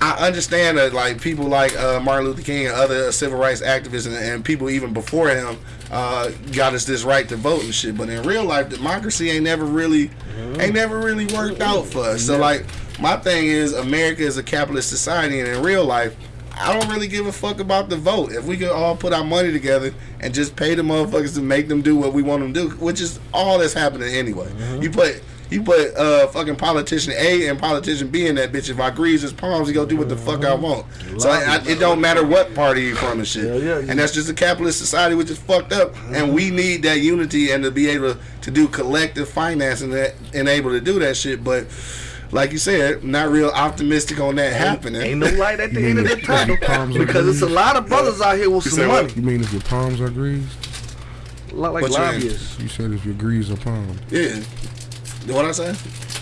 I understand that like people like uh, Martin Luther King and other civil rights activists and, and people even before him uh, got us this right to vote and shit. But in real life, democracy ain't never really ain't never really worked out for us. So like my thing is America is a capitalist society, and in real life, I don't really give a fuck about the vote. If we could all put our money together and just pay the motherfuckers to make them do what we want them to do, which is all that's happening anyway. You put you put uh fucking politician A and politician B in that bitch. If I grease his palms, he gonna do what the fuck I want. So I, I, it don't matter what party you from and shit. Yeah, yeah. And that's just a capitalist society, which is fucked up. And we need that unity and to be able to do collective financing that and able to do that shit. But like you said, not real optimistic on that happening. Ain't no light at the end of mean the if tunnel your palms are because it's a lot of brothers out here with You some said what? money, You mean if your palms are greased? a lot like you lobbyists. You said if your grease are palms. yeah. What I say?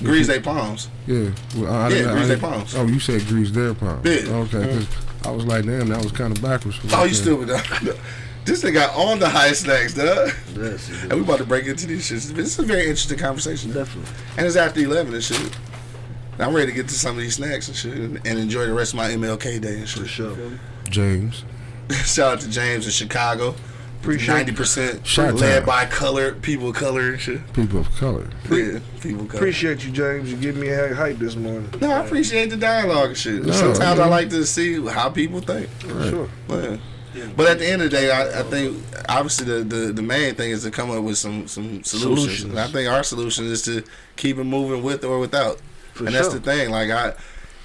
Grease their palms. Yeah. Well, I, I, Yeah, didn't- I grease their palms. Oh, you said grease their palms. Yeah. Okay. Mm. 'cause I was like, damn, that was kind of backwards. for Oh, me. you stupid. This thing got on the high snacks, dog. Yes, And we about to break into these shits. This is a very interesting conversation. definitely. And it's after 11 and shit. And I'm ready to get to some of these snacks and shit and, and enjoy the rest of my MLK day and shit. For sure. James. Shout out to James in Chicago. Appreciate- 90% Shout led out. by color, people of color and shit. People of color. Yeah, people of color. Appreciate you, James. You give me a hype this morning. no, I appreciate the dialogue and shit. No, Sometimes I like to see how people think. For sure. Man. But at the end of the day, I, I think obviously the, the, the main thing is to come up with some, some solutions. Solutions. And I think our solution is to keep it moving with or without. For and sure. that's the thing. Like I,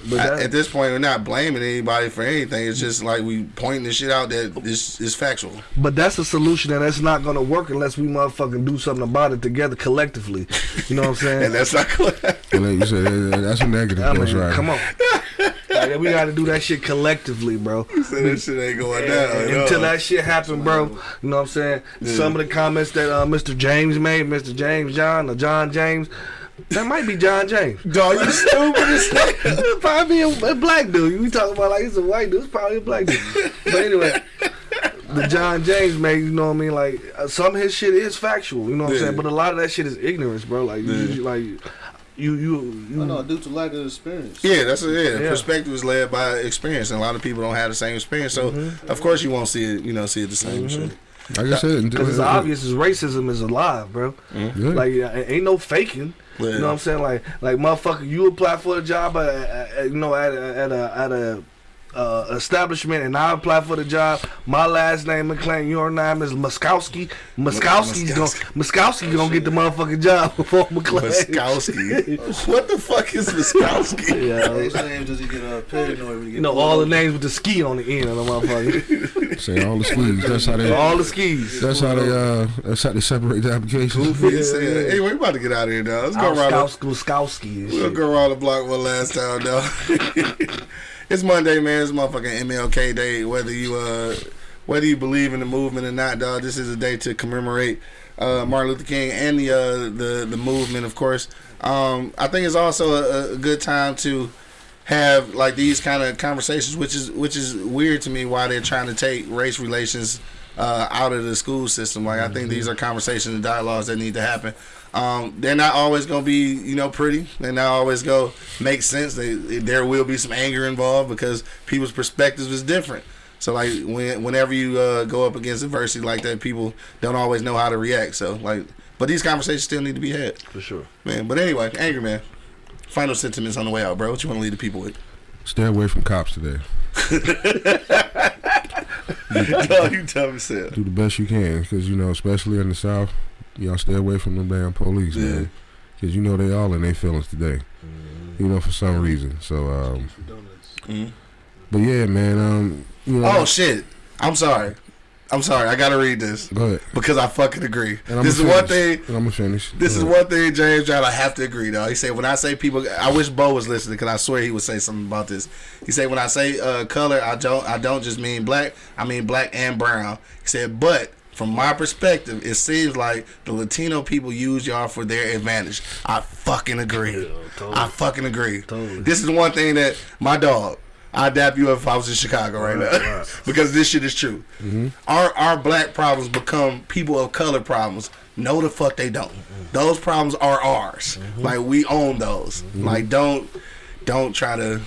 But I- that- at this point, we're not blaming anybody for anything. It's just like we pointing the shit out that is is factual. But that's a solution and that's not gonna work unless we motherfucking do something about it together collectively. You know what I'm saying? And that's not. And like you said, that's a negative. I mean, Rider. come on. Like, we got to do that shit collectively, bro. so that shit ain't going down. And Until that shit happen, bro. You know what I'm saying? Some of the comments that uh, Mr. James made, Mr. James John or John James, that might be John James. Dog, you stupid as hell. Probably a, a black dude. We talking about like he's a white dude. It's probably a black dude. But anyway, the John James made, you know what I mean? Like uh, some of his shit is factual. You know what I'm saying? But a lot of that shit is ignorance, bro. Like you, Yeah. you- like you you you. I know, due to lack of experience. Yeah, that's it. Yeah. Yeah. Perspective is led by experience, and a lot of people don't have the same experience. So, Mm-hmm. of course, you won't see it. You know, see it the same. Shit. Like I said, Because it's obvious as racism is alive, bro. Yeah. Like uh, ain't no faking. Yeah. You know what I'm saying? Like like motherfucker, you apply for a job at, at, you know at at a at a uh, establishment, and I apply for the job. My last name McClain, your name is Muskowski. Muskowski's gonna Muskowski gonna get the motherfucking job before McClain. Muskowski. what the fuck is Muskowski? Yeah. His name does he get uh, paranoid when he get You know all the names with the ski on the end of the motherfucker. Say all the skis. That's how they. all the skis. That's how they. Uh, that's how they separate the applications. Goofy as hell. Anyway, we about to get out of here, dog. Let's go around. The, Muskowski, Muskowski we'll go around the block one last time, dog. It's Monday, man. It's motherfucking MLK Day. Whether you uh, whether you believe in the movement or not, dog, this is a day to commemorate uh, Martin Luther King and the uh, the the movement, of course. Um, I think it's also a, a good time to have like these kind of conversations, which is which is weird to me why they're trying to take race relations uh, out of the school system. Like I think these are conversations and dialogues that need to happen. Um, they're not always gonna be you know pretty. They're not always gonna make sense. They, there will be some anger involved because people's perspectives is different. So like when whenever you uh, go up against adversity like that, people don't always know how to react. So like, but these conversations still need to be had, For sure. man. But anyway, angry man. Final sentiments on the way out, bro. What you want to leave the people with? Stay away from cops today. no, you tell me, Seth. Do the best you can, because you know, especially in the South, y'all stay away from them damn police, Yeah. man. Because you know they all in their feelings today. You know, for some reason. So, um, Mhm. but yeah, man. Um, you know, Oh shit! I'm sorry. I'm sorry. I gotta read this go ahead. because I fucking agree. And This is gonna one thing. And I'm gonna finish. This Go is ahead. one thing, James John. I have to agree, though. He said when I say people, I wish Bo was listening because I swear he would say something about this. He said when I say uh, color, I don't, I don't just mean black. I mean black and brown. He said, but from my perspective, it seems like the Latino people use y'all for their advantage. I fucking agree. I fucking agree. Totally. This is one thing that my dog. I'd dap you up if I was in Chicago right, now, because this shit is true. Mm-hmm. Our our black problems become people of color problems. No, the fuck they don't. Mm-hmm. Those problems are ours. Mm-hmm. Like we own those. Like don't don't try to.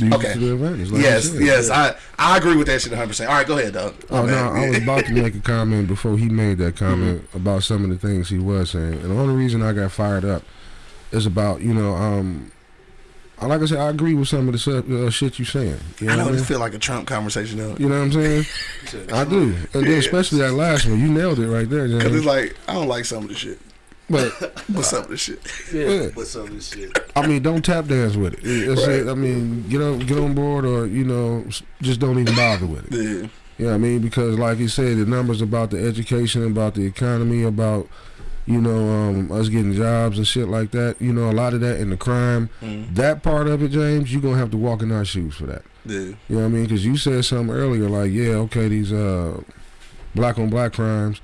Use it Okay. to their advantage, like yes, you said. yes. I I agree with that shit 100. percent All right, go ahead, dog. Oh My no. I was about to make a comment before he made that comment Mm-hmm. about some of the things he was saying, and the only reason I got fired up is about you know, um, like I said, I agree with some of the uh, shit you saying. You know, I know what I this mean? feel like a Trump conversation though. You know what I'm saying? I do, and then especially that last one, you nailed it right there, Cause it's like I don't like some of the shit. But What's up with this shit? yeah, But some of this shit. I mean, don't tap dance with it. It's Right. it. I mean, get on get on board, or you know, just don't even bother with it. Yeah. You know what I mean? Because like you said, the numbers about the education, about the economy, about you know, um, us getting jobs and shit like that. You know, a lot of that and the crime. Mm. That part of it, James, you're gonna have to walk in our shoes for that. Yeah. You know what I mean? Because you said something earlier, like, yeah, okay, these uh, black on black crimes,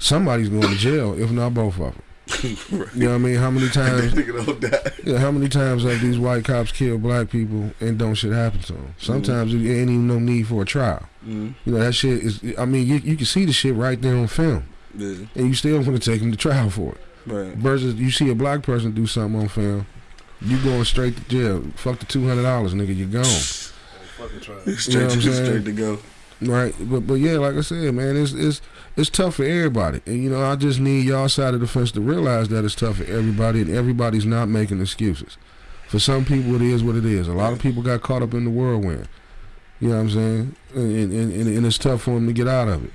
somebody's going to jail, if not both of them. You know what I mean? How many times? Nigga don't die. Yeah, how many times have these white cops killed black people and don't shit happen to them? Sometimes there ain't even no need for a trial. Mm. You know that shit is. I mean, you, you can see the shit right there on film, Yeah. and you still want to take them to trial for it. Right. Versus you see a black person do something on film, you going straight to jail. Fuck the two hundred dollars, nigga. You gone. Straight, You know straight to go. Right, but but yeah, like I said, man, it's it's it's tough for everybody, and you know I just need y'all side of the fence to realize that it's tough for everybody, and everybody's not making excuses. For some people, it is what it is. A lot of people got caught up in the whirlwind. You know what I'm saying? And and, and, and it's tough for them to get out of it.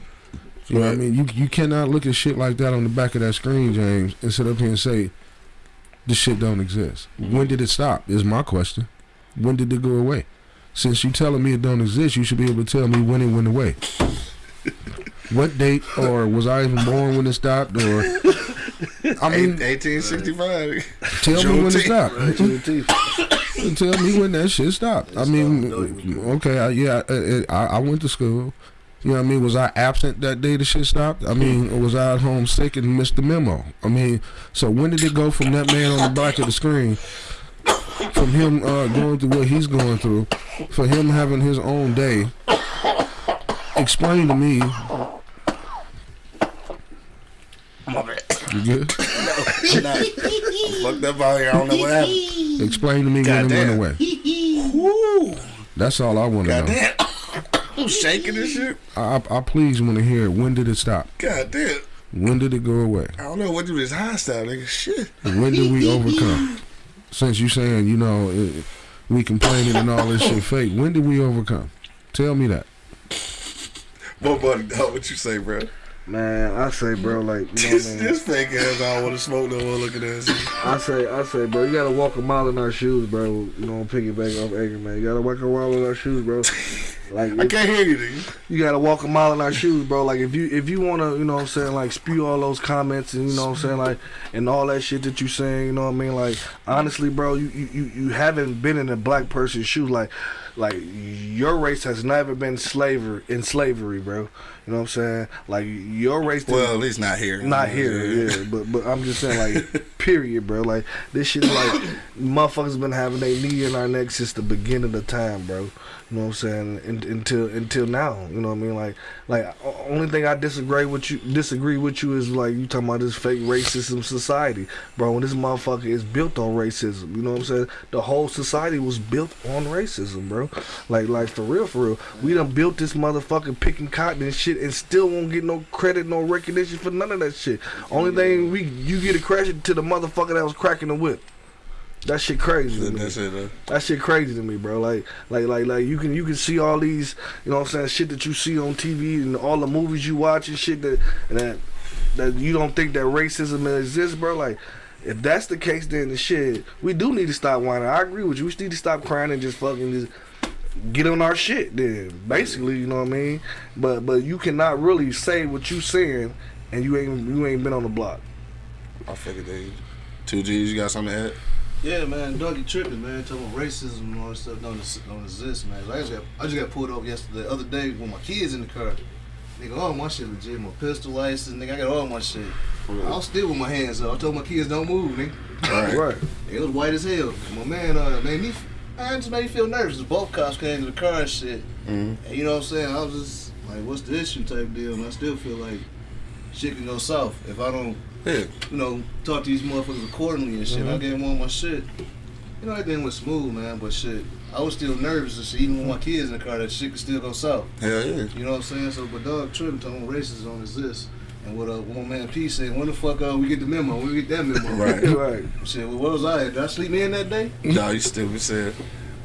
You know what I mean? You you cannot look at shit like that on the back of that screen, James, and sit up here and say this shit don't exist. When did it stop? Is my question. When did it go away? Since you're telling me it don't exist, you should be able to tell me when it went away. What date, or was I even born when it stopped, or I mean, 1865. tell me when it Juneteenth. stopped. tell me when that shit stopped. I mean, okay, I, yeah, I, I, I went to school. You know what I mean? Was I absent that day the shit stopped? I mean, or was I at home sick and missed the memo? I mean, so when did it go from that man on the back of the screen, from him uh, going through what he's going through, for him having his own day? Explain to me. You good? Nah, I'm fucked up out here. I don't know what happened. Explain to me when it went away. Woo. That's all I want to know. Goddamn. I'm shaking this shit. I, I, I please want to hear it. when did it stop? Goddamn. When did it go away? I don't know what do this hostile nigga. Shit. When did we overcome? Since you saying you know it, we complaining and all this shit fake, when did we overcome? Tell me that. What buddy dog, what you say, bro? Man, I say, bro, like, you know what I This, mean? this fake ass, I don't want to smoke no more looking at this. I say, I say, bro, you gotta walk a mile in our shoes, bro. You know, piggyback off man. You gotta walk a mile in our shoes, bro. Like, I can't hear you, nigga. you gotta walk a mile in our shoes, bro. Like, if you if you wanna, you know, what I'm saying, like, spew all those comments and you know, what I'm saying, like, and all that shit that you saying, you know, what I mean, like, honestly, bro, you you you, haven't been in a black person's shoes, like. Like your race has never been slavery in slavery, bro. You know what I'm saying? Like your race Well, at least not here. not here, yeah. But but I'm just saying, like, period, bro. Like this shit, like, motherfuckers been having their knee in our neck since the beginning of time, bro. You know what I'm saying? Un until until now, you know what I mean? Like like only thing I disagree with you disagree with you is like you talking about this fake racism society, bro. When this motherfucker is built on racism, you know what I'm saying? The whole society was built on racism, bro. Like like for real, for real. We done built this motherfucking picking cotton and shit, and still won't get no credit, no recognition for none of that shit. Only thing we you get a credit to the motherfucker that was cracking the whip. That shit crazy to me. That's it, though. That shit crazy to me, bro. Like, like, like, like you can you can see all these, you know what I'm saying, shit that you see on TV and all the movies you watch and shit that that that you don't think that racism exists, bro. Like, if that's the case, then the shit we do need to stop whining. I agree with you. We need to stop crying and just fucking just get on our shit. Then, basically, you know what I mean. But but you cannot really say what you saying and you ain't you ain't been on the block. I figured that. Two G's, you got something to add? Yeah, man, Dougie tripping, man. Talking about racism and all that stuff don't, don't exist, man. I just got I just got pulled over yesterday, the other day with my kids in the car. Nigga, all my shit legit. My pistol license, nigga, I got all my shit. I was still with my hands up. I told my kids don't move, nigga. Right. Right. It was white as hell. My man uh, made me, man, just made me feel nervous. Both cops came to the car and shit. Mhm. And you know what I'm saying? I was just like, what's the issue type deal? And I still feel like shit can go south if I don't, Yeah. you know, talk to these motherfuckers accordingly and shit. I gave them all my shit. You know, everything was smooth, man, but shit, I was still nervous and shit, even with my kids in the car, that shit could still go south. Hell yeah. You know what I'm saying? So, but dog tripping, talking about racism don't exist. And what uh, one man P said, when the fuck uh, we get the memo? We get that memo? Right. Right. Shit, well, where was I at? Did I sleep in that day? No, you stupid said.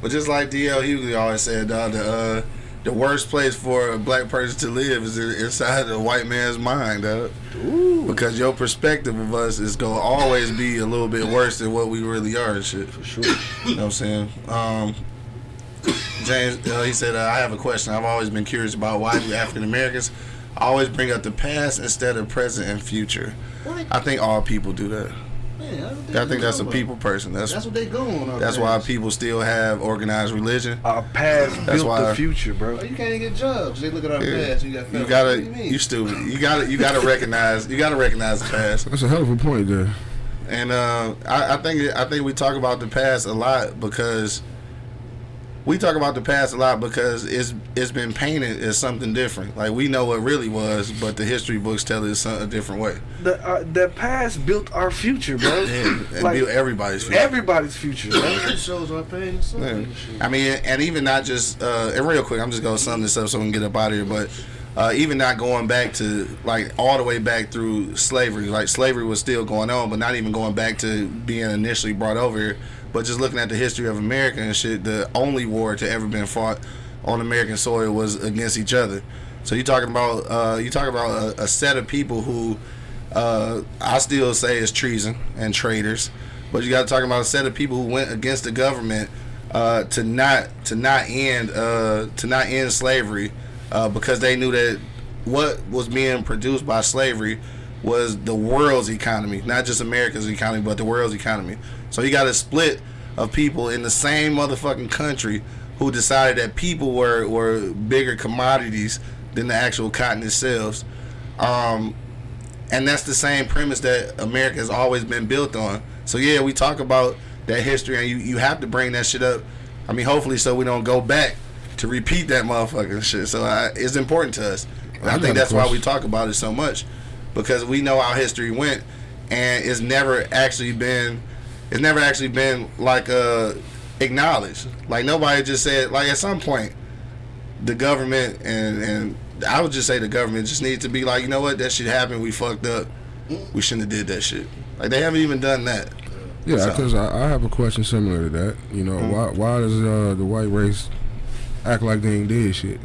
But just like DL Hughley always said, dog, the uh, the worst place for a black person to live is inside a white man's mind, dog. Because your perspective of us is gonna always be a little bit worse than what we really are and shit. For sure. You know what I'm saying? Um, James, uh, he said, uh, I have a question. I've always been curious about why do African Americans always bring up the past instead of present and future. What? I think all people do that. Man, I, I think that's a about. people person. That's That's what they go on. our that's why past. people still have organized religion. Our past That's built why- the future, bro. Oh, you can't even get jobs. They look at our Yeah. past. You got. You gotta, you you stupid. You gotta, you gotta recognize, you gotta recognize the past. That's a hell of a point there. And uh, I, I think, I think we talk about the past a lot because we talk about the past a lot because it's it's been painted as something different. Like we know what really was, but the history books tell it some- a different way. The uh, the past built our future, bro. And, and Like, build everybody's future. Everybody's future, bro. It shows our pain. Yeah. I mean, and even not just uh, and real quick, I'm just gonna sum this up so we can get up out of here. But uh, even not going back to like all the way back through slavery, like slavery was still going on, but not even going back to being initially brought over here. But just looking at the history of America and shit, the only war to ever been fought on American soil was against each other. So you talking about uh, you talking about a, a set of people who uh, I still say is treason and traitors, but you got to talk about a set of people who went against the government uh, to not to not end uh, to not end slavery uh, because they knew that what was being produced by slavery was the world's economy, not just America's economy, but the world's economy. So you got a split of people in the same motherfucking country who decided that people were were bigger commodities than the actual cotton itself. Um, and that's the same premise that America has always been built on. So yeah, we talk about that history, and you, you have to bring that shit up. I mean, hopefully, so we don't go back to repeat that motherfucking shit. So I, it's important to us. And I, I think that's why we talk about it so much because we know how history went, and it's never actually been, it's never actually been like uh acknowledged. Like nobody just said like at some point, the government and and I would just say the government just needs to be like, you know what, that shit happened. We fucked up. We shouldn't have did that shit. Like they haven't even done that. Yeah, So- because I, I have a question similar to that. You know, why why does uh, the white race act like they ain't did shit?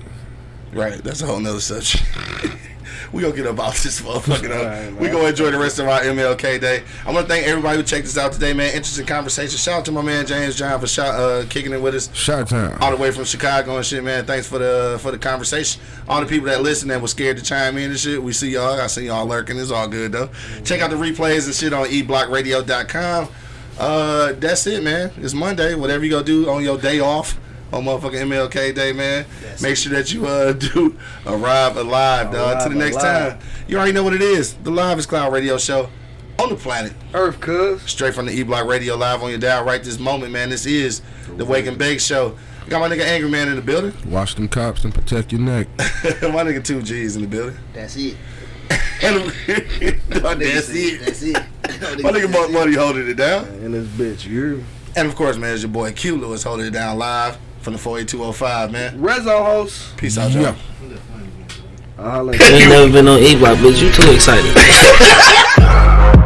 Right, that's a whole nother subject. we gonna get about this motherfucking up. Right, we gonna enjoy the rest of our MLK day. I want to thank everybody who checked us out today, man. Interesting conversation. Shout out to my man James John for shout, uh, kicking it with us Shot time. all the way from Chicago and shit, man. Thanks for the for the conversation. All the people that listen that was scared to chime in and shit. We see y'all. I see y'all lurking. It's all good though. Check out the replays and shit on eblockradio.com. Uh, that's it, man. It's Monday. Whatever you gonna do on your day off. On motherfucking MLK Day, man. Make sure that you uh do arrive alive, dog. Till the next alive. time. You already know what it is. The Live is Cloud Radio Show on the planet Earth, cuz. straight from the E Block Radio live on your dial right this moment, man. This is the Wake and Bake Show. Got my nigga Angry Man in the building. Watch them cops and protect your neck. my nigga Two G's in the building. That's it. And that's it. That's it. My nigga Monk Money holding it down. And this bitch, you. And of course, man, it's your boy Q Lewis holding it down live from the 48205, man. Red Zone host. Peace out, y'all. Yeah. I'll You ain't never been on E Block, bitch. You too excited.